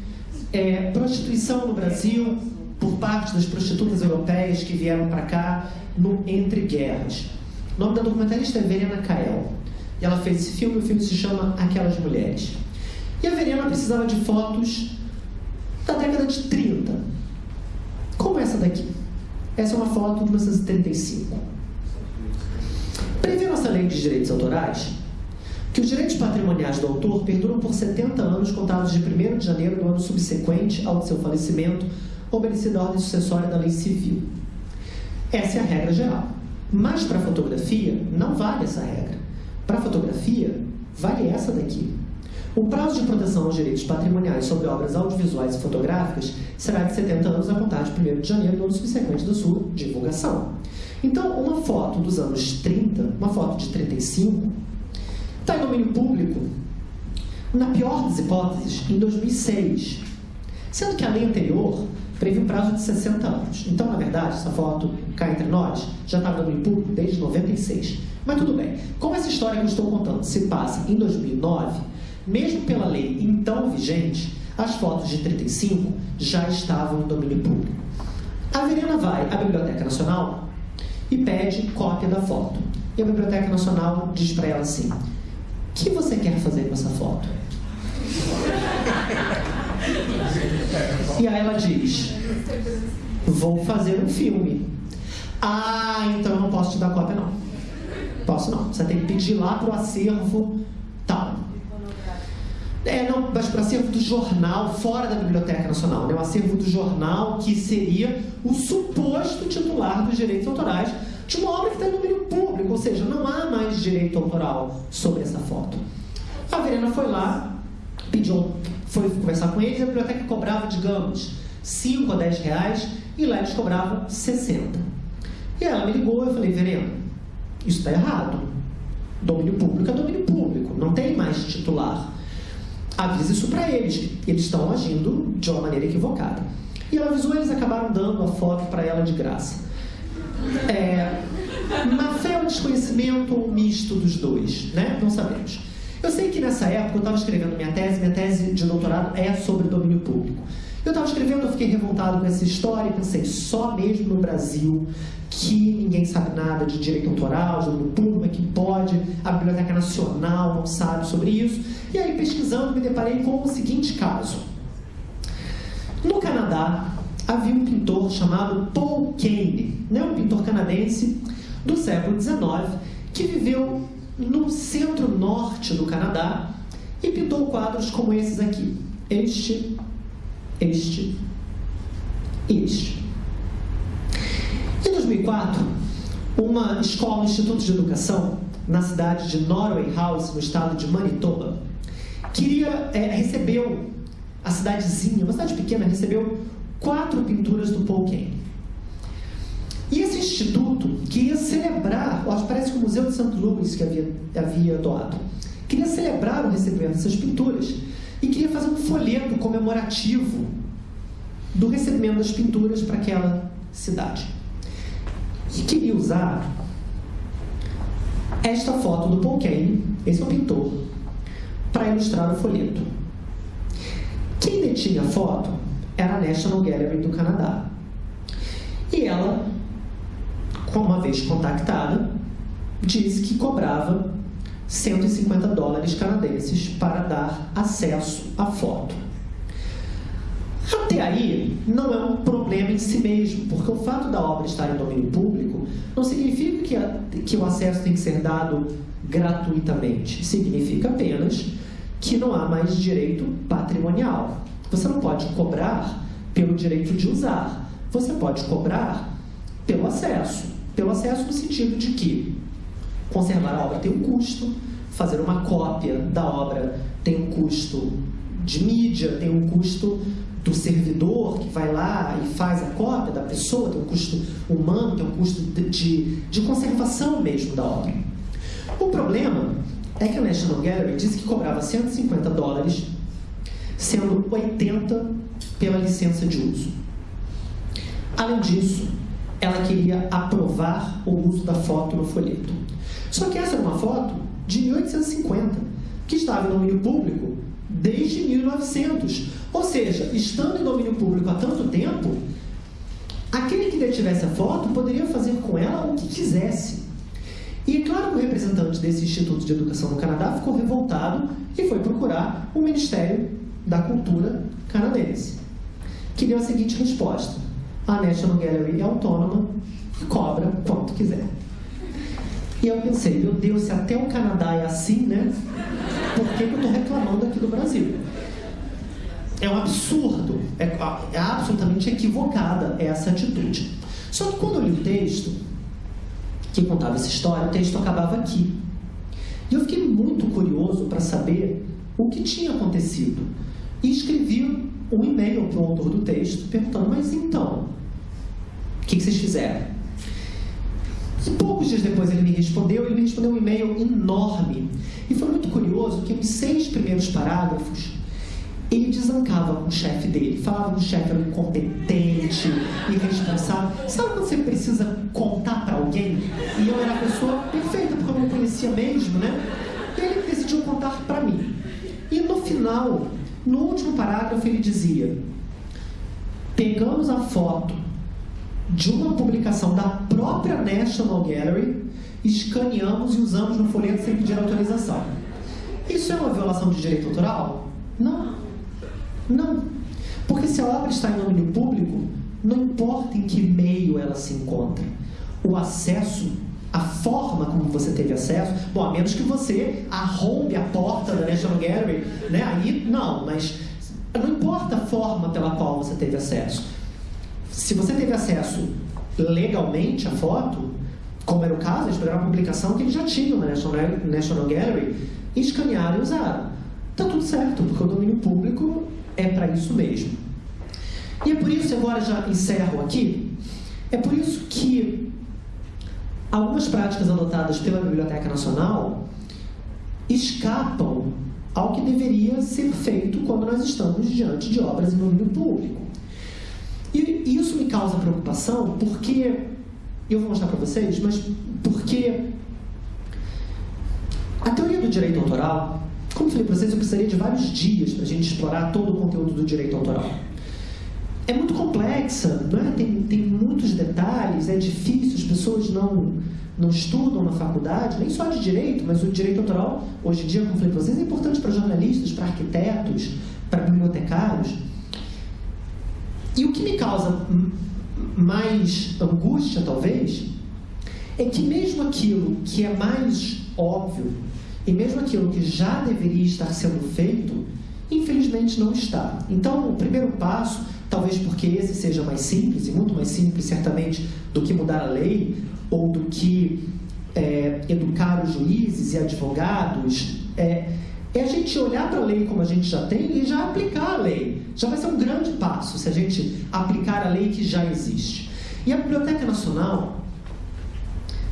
é, prostituição no Brasil por parte das prostitutas europeias que vieram para cá no Entre Guerras. O nome da documentarista é Verena Kael. E ela fez esse filme, o filme se chama Aquelas Mulheres. E a Verena precisava de fotos da década de 30. Como essa daqui. Essa é uma foto de 1935. Prevê nossa lei de direitos autorais que os direitos patrimoniais do autor perduram por 70 anos contados de 1 de janeiro do ano subsequente ao de seu falecimento, obedecida a ordem sucessória da lei civil. Essa é a regra geral. Mas para fotografia, não vale essa regra. Para fotografia, vale essa daqui. O prazo de proteção aos direitos patrimoniais sobre obras audiovisuais e fotográficas será de 70 anos a contar de 1 de janeiro do ano subsequente da sua divulgação. Então, uma foto dos anos 30, uma foto de 35, Está em domínio público, na pior das hipóteses, em 2006. Sendo que a lei anterior previa um prazo de 60 anos. Então, na verdade, essa foto, cá entre nós, já estava no domínio público desde 96. Mas tudo bem. Como essa história que eu estou contando se passa em 2009, mesmo pela lei então vigente, as fotos de 35 já estavam em domínio público. A Verena vai à Biblioteca Nacional e pede cópia da foto. E a Biblioteca Nacional diz para ela assim: o que você quer fazer com essa foto? E aí ela diz: Vou fazer um filme. Ah, então eu não posso te dar cópia, não. Posso não. Você tem que pedir lá para o acervo tal. É, não, mas para acervo do jornal, fora da Biblioteca Nacional, né? o acervo do jornal que seria o suposto titular dos direitos autorais de uma obra que está no domínio público, ou seja, não há mais direito autoral sobre essa foto. A Verena foi lá, pediu, foi conversar com eles, a biblioteca cobrava, digamos, 5 a 10 reais, e lá eles cobravam 60. E ela me ligou eu falei, Verena, isso está errado. Domínio público é domínio público, não tem mais titular. Avisa isso para eles, eles estão agindo de uma maneira equivocada. E ela avisou, eles acabaram dando a foto para ela de graça. É, má fé ou desconhecimento ou misto dos dois, né? Não sabemos. Eu sei que nessa época eu estava escrevendo minha tese, minha tese de doutorado é sobre domínio público. Eu estava escrevendo, eu fiquei revoltado com essa história e pensei, só mesmo no Brasil que ninguém sabe nada de direito autoral, de domínio público, é que pode, a Biblioteca Nacional não sabe sobre isso. E aí, pesquisando, me deparei com o seguinte caso. No Canadá, havia um pintor chamado Paul Kane, né, um pintor canadense do século XIX, que viveu no centro-norte do Canadá e pintou quadros como esses aqui. Este, este este. Em 2004, uma escola, um instituto de educação, na cidade de Norway House, no estado de Manitoba, queria, é, recebeu, a cidadezinha, uma cidade pequena, recebeu quatro pinturas do Paul. E esse instituto queria celebrar, acho parece que o Museu de Santo Luís que havia, havia doado, queria celebrar o recebimento dessas pinturas e queria fazer um folheto comemorativo do recebimento das pinturas para aquela cidade. E queria usar esta foto do Paul Kane, esse é o pintor, para ilustrar o folheto. Quem detinha a foto era a National Gallery do Canadá. E ela, uma vez contactada, disse que cobrava 150 dólares canadenses para dar acesso à foto. Até aí, não é um problema em si mesmo, porque o fato da obra estar em domínio público não significa que, a, que o acesso tem que ser dado gratuitamente. Significa apenas que não há mais direito patrimonial. Você não pode cobrar pelo direito de usar, você pode cobrar pelo acesso. Pelo acesso no sentido de que conservar a obra tem um custo, fazer uma cópia da obra tem um custo de mídia, tem um custo do servidor que vai lá e faz a cópia da pessoa, tem um custo humano, tem um custo de, de, conservação mesmo da obra. O problema é que a National Gallery disse que cobrava 150 dólares, sendo 80 pela licença de uso. Além disso, ela queria aprovar o uso da foto no folheto. Só que essa era uma foto de 1850, que estava em domínio público desde 1900. Ou seja, estando em domínio público há tanto tempo, aquele que detivesse a foto poderia fazer com ela o que quisesse. E é claro que o representante desse Instituto de Educação no Canadá ficou revoltado e foi procurar o Ministério da Cultura canadense, que deu a seguinte resposta: a National Gallery é autônoma e cobra quanto quiser. E eu pensei, meu Deus, se até o Canadá é assim, né? Por que, que eu estou reclamando aqui do Brasil? É um absurdo, é, é absolutamente equivocada essa atitude. Só que quando eu li o texto, que contava essa história, o texto acabava aqui. E eu fiquei muito curioso para saber o que tinha acontecido. E escrevi um e-mail para o autor do texto, perguntando, mas então, o que, que vocês fizeram? E poucos dias depois ele me respondeu, ele me respondeu um e-mail enorme. E foi muito curioso que os seis primeiros parágrafos ele desancava com o chefe dele, falava que o chefe era incompetente, irresponsável. Sabe quando você precisa contar para alguém? E eu era a pessoa perfeita, porque eu não conhecia mesmo, né? E ele decidiu contar para mim. E no final, no último parágrafo, ele dizia: Pegamos a foto de uma publicação da própria National Gallery, escaneamos e usamos no folheto sem pedir autorização. Isso é uma violação de direito autoral? Não. Não. Porque se a obra está em domínio público, não importa em que meio ela se encontra. O acesso, a forma como você teve acesso, bom, a menos que você arrombe a porta da National Gallery, né? Aí não, mas não importa a forma pela qual você teve acesso se você teve acesso legalmente à foto, como era o caso, eles pegaram a publicação que eles já tinham na National, National Gallery, escanearam e usaram. Está tudo certo, porque o domínio público é para isso mesmo. E é por isso, agora já encerro aqui, é por isso que algumas práticas adotadas pela Biblioteca Nacional escapam ao que deveria ser feito quando nós estamos diante de obras em domínio público. E isso me causa preocupação porque, eu vou mostrar para vocês, mas porque a teoria do direito autoral, como falei para vocês, eu precisaria de vários dias para a gente explorar todo o conteúdo do direito autoral. É muito complexa, não é? tem, tem muitos detalhes, é difícil, as pessoas não, não estudam na faculdade, nem só de direito, mas o direito autoral, hoje em dia, como falei para vocês, é importante para jornalistas, para arquitetos, para bibliotecários. E o que me causa mais angústia, talvez, é que mesmo aquilo que é mais óbvio, e mesmo aquilo que já deveria estar sendo feito, infelizmente não está. Então, o primeiro passo, talvez porque esse seja mais simples, e muito mais simples, certamente, do que mudar a lei, ou do que é, educar os juízes e advogados, é, é a gente olhar para a lei como a gente já tem e já aplicar a lei. Já vai ser um grande passo se a gente aplicar a lei que já existe. E a Biblioteca Nacional,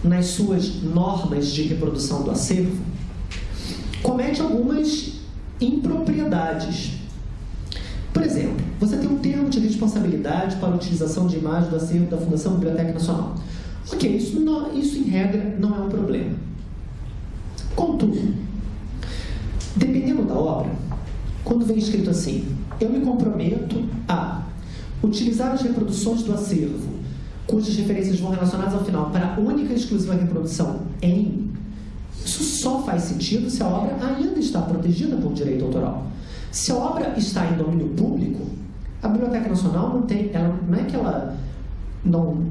nas suas normas de reprodução do acervo, comete algumas impropriedades. Por exemplo, você tem um termo de responsabilidade para a utilização de imagem do acervo da Fundação Biblioteca Nacional. Ok, isso, não, isso em regra não é um problema. Contudo, Dependendo da obra, quando vem escrito assim, eu me comprometo a utilizar as reproduções do acervo, cujas referências vão relacionadas ao final, para a única e exclusiva reprodução em, isso só faz sentido se a obra ainda está protegida por direito autoral. Se a obra está em domínio público, a Biblioteca Nacional não tem, ela, não é que ela não,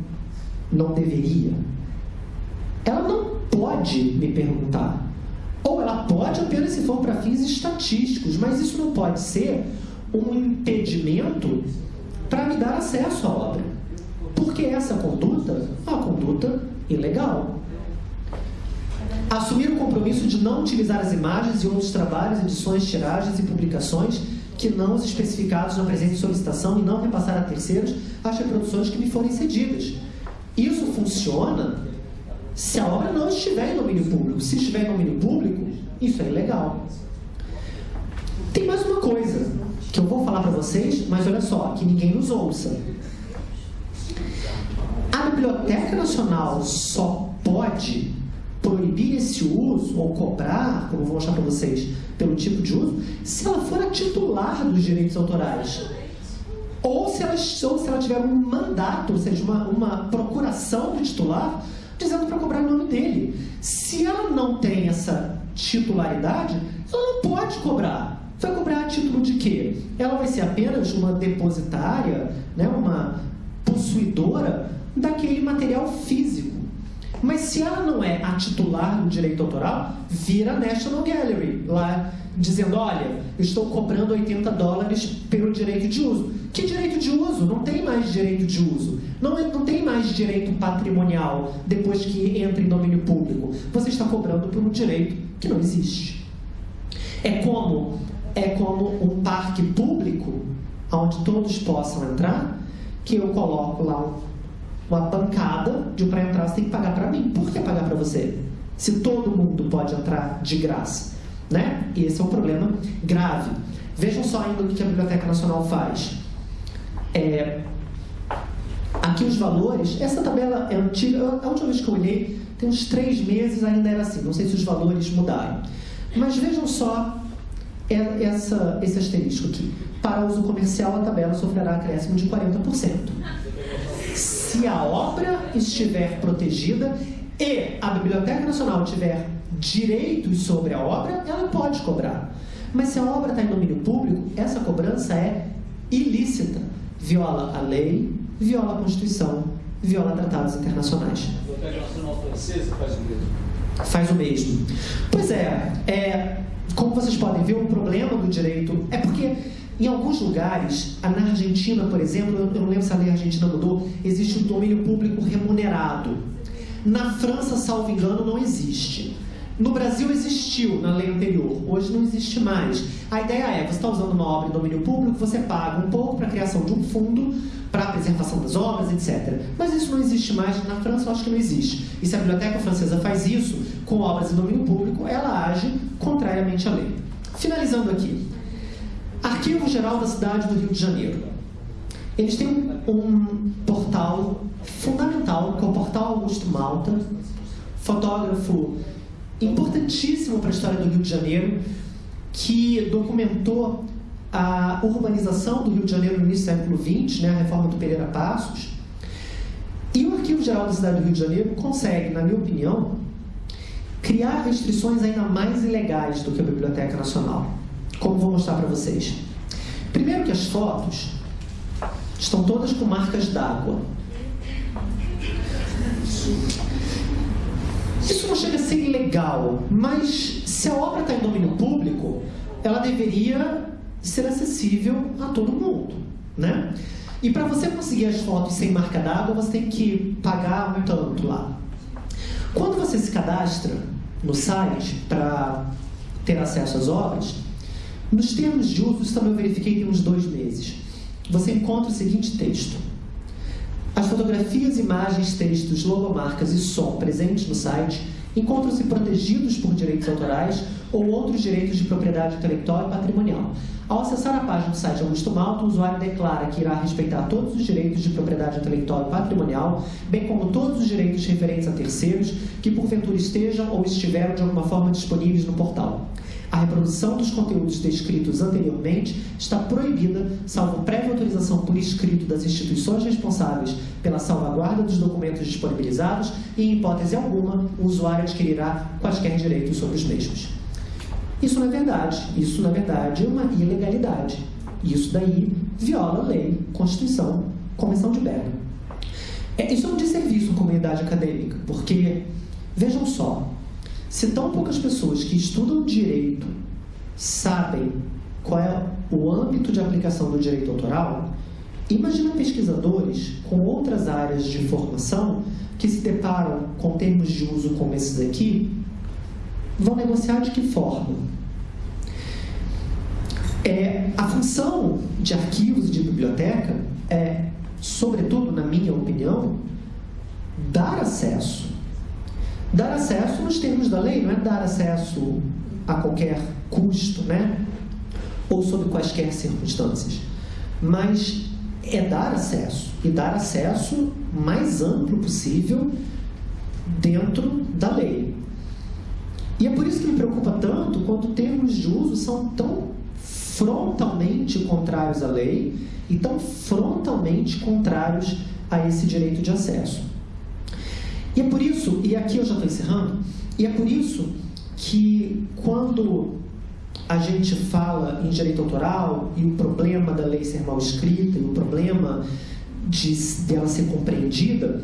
não deveria, ela não pode me perguntar. Ou ela pode apenas se for para fins estatísticos, mas isso não pode ser um impedimento para me dar acesso à obra. Porque essa conduta é uma conduta ilegal. Assumir o compromisso de não utilizar as imagens e outros trabalhos, edições, tiragens e publicações que não os especificados na presente solicitação e não repassar a terceiros as reproduções que me forem cedidas. Isso funciona se a obra não estiver em domínio público. Se estiver em domínio público, isso é ilegal. Tem mais uma coisa que eu vou falar para vocês, mas olha só, que ninguém nos ouça. A Biblioteca Nacional só pode proibir esse uso ou cobrar, como vou mostrar para vocês, pelo tipo de uso, se ela for a titular dos direitos autorais. Ou se ela, ou se ela tiver um mandato, ou seja, uma, uma procuração do titular, dizendo para cobrar o nome dele. Se ela não tem essa titularidade, ela não pode cobrar. Vai cobrar a título de quê? Ela vai ser apenas uma depositária, né, uma possuidora daquele material físico. Mas se ela não é a titular do direito autoral, vira National Gallery, lá dizendo, olha, eu estou cobrando 80 dólares pelo direito de uso. Que direito de uso? Não tem mais direito de uso. Não, é, não tem mais direito patrimonial depois que entra em domínio público. Você está cobrando por um direito que não existe. É como, é como um parque público, onde todos possam entrar, que eu coloco lá um uma bancada de para entrar você tem que pagar para mim. Por que pagar para você? Se todo mundo pode entrar de graça. Né? E esse é um problema grave. Vejam só ainda o que a Biblioteca Nacional faz. É, aqui os valores, essa tabela é antiga, a última vez que eu olhei, tem uns três meses ainda era assim, não sei se os valores mudaram. Mas vejam só essa, esse asterisco aqui. Para uso comercial, a tabela sofrerá acréscimo de 40% se a obra estiver protegida e a Biblioteca Nacional tiver direitos sobre a obra, ela pode cobrar. Mas se a obra está em domínio público, essa cobrança é ilícita. Viola a lei, viola a Constituição, viola tratados internacionais. A Biblioteca Nacional Francesa faz o mesmo. Faz o mesmo. Pois é, é como vocês podem ver, o problema do direito é porque em alguns lugares, na Argentina, por exemplo, eu não lembro se a lei argentina mudou, existe um domínio público remunerado. Na França, salvo engano, não existe. No Brasil existiu na lei anterior, hoje não existe mais. A ideia é, você está usando uma obra em domínio público, você paga um pouco para a criação de um fundo para a preservação das obras, etc. Mas isso não existe mais, na França eu acho que não existe. E se a biblioteca francesa faz isso com obras em domínio público, ela age contrariamente à lei. Finalizando aqui, Arquivo Geral da cidade do Rio de Janeiro. Eles têm um, portal fundamental, que é o Portal Augusto Malta, fotógrafo importantíssimo para a história do Rio de Janeiro, que documentou a urbanização do Rio de Janeiro no início do século XX, né, a reforma do Pereira Passos. E o Arquivo Geral da cidade do Rio de Janeiro consegue, na minha opinião, criar restrições ainda mais ilegais do que a Biblioteca Nacional como vou mostrar para vocês. Primeiro que as fotos estão todas com marcas d'água. Isso não chega a ser ilegal, mas se a obra está em domínio público, ela deveria ser acessível a todo mundo, né? E para você conseguir as fotos sem marca d'água, você tem que pagar um tanto lá. Quando você se cadastra no site para ter acesso às obras, nos termos de uso, isso também eu verifiquei tem uns dois meses. Você encontra o seguinte texto. As fotografias, imagens, textos, logomarcas e som presentes no site encontram-se protegidos por direitos autorais ou outros direitos de propriedade intelectual e patrimonial. Ao acessar a página do site Augusto Malta, o usuário declara que irá respeitar todos os direitos de propriedade intelectual e patrimonial, bem como todos os direitos referentes a terceiros que porventura estejam ou estiveram de alguma forma disponíveis no portal. A reprodução dos conteúdos descritos anteriormente está proibida, salvo prévia autorização por escrito das instituições responsáveis pela salvaguarda dos documentos disponibilizados e, em hipótese alguma, o usuário adquirirá quaisquer direitos sobre os mesmos. Isso não é verdade. Isso, na verdade, é uma ilegalidade. Isso daí viola a lei, Constituição, Convenção de Berna. É, isso é um desserviço à comunidade acadêmica, porque, vejam só, se tão poucas pessoas que estudam direito sabem qual é o âmbito de aplicação do direito autoral, imagina pesquisadores com outras áreas de formação que se deparam com termos de uso como esses aqui, vão negociar de que forma? É, a função de arquivos de biblioteca é sobretudo, na minha opinião, dar acesso. Dar acesso nos termos da lei, não é dar acesso a qualquer custo, né? Ou sob quaisquer circunstâncias. Mas é dar acesso. E dar acesso mais amplo possível dentro da lei. E é por isso que me preocupa tanto quando termos de uso são tão frontalmente contrários à lei e tão frontalmente contrários a esse direito de acesso. E é por isso, e aqui eu já estou encerrando, e é por isso que quando a gente fala em direito autoral e o problema da lei ser mal escrita e o problema de dela ser compreendida,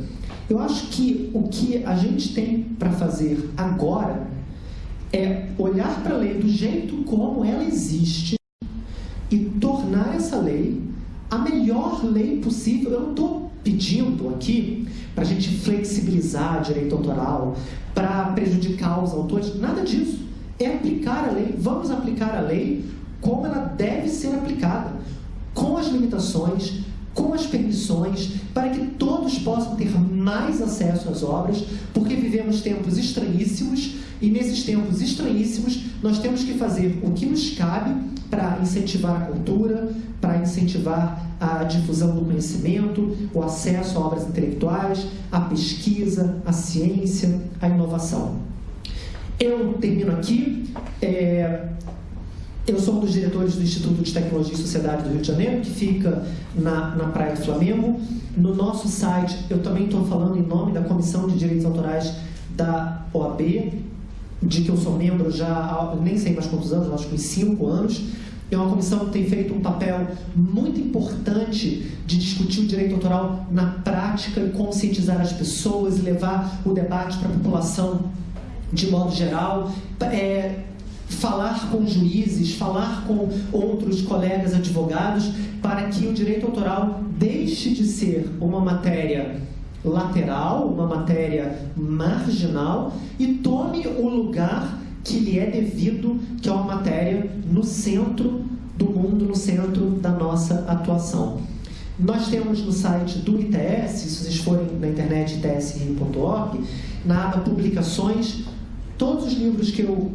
eu acho que o que a gente tem para fazer agora é olhar para a lei do jeito como ela existe e tornar essa lei a melhor lei possível. Eu não estou pedindo aqui para a gente flexibilizar direito autoral, para prejudicar os autores, nada disso. É aplicar a lei, vamos aplicar a lei como ela deve ser aplicada, com as limitações, com as permissões, para que todos possam ter mais acesso às obras, porque vivemos tempos estranhíssimos e nesses tempos estranhíssimos nós temos que fazer o que nos cabe para incentivar a cultura, para incentivar a difusão do conhecimento, o acesso a obras intelectuais, a pesquisa, a ciência, a inovação. Eu termino aqui. É, eu sou um dos diretores do Instituto de Tecnologia e Sociedade do Rio de Janeiro, que fica na, na Praia do Flamengo. No nosso site, eu também estou falando em nome da Comissão de Direitos Autorais da OAB, de que eu sou membro já há nem sei mais quantos anos, acho que uns cinco anos. É uma comissão que tem feito um papel muito importante de discutir o direito autoral na prática e conscientizar as pessoas e levar o debate para a população de modo geral. É, falar com juízes, falar com outros colegas advogados, para que o direito autoral deixe de ser uma matéria lateral, uma matéria marginal e tome o lugar que lhe é devido, que é uma matéria no centro do mundo, no centro da nossa atuação. Nós temos no site do ITS, se vocês forem na internet its.org, na aba publicações, todos os livros que eu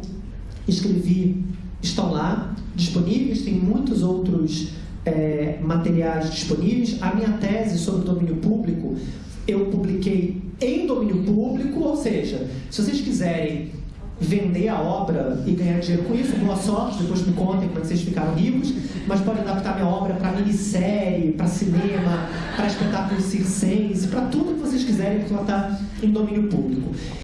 escrevi estão lá, disponíveis, tem muitos outros é, materiais disponíveis. A minha tese sobre o domínio público, eu publiquei em domínio público, ou seja, se vocês quiserem vender a obra e ganhar dinheiro com isso, boa sorte, depois me contem como é vocês ficaram ricos, mas podem adaptar minha obra para minissérie, para cinema, para espetáculo circense, para tudo que vocês quiserem, porque ela está em domínio público.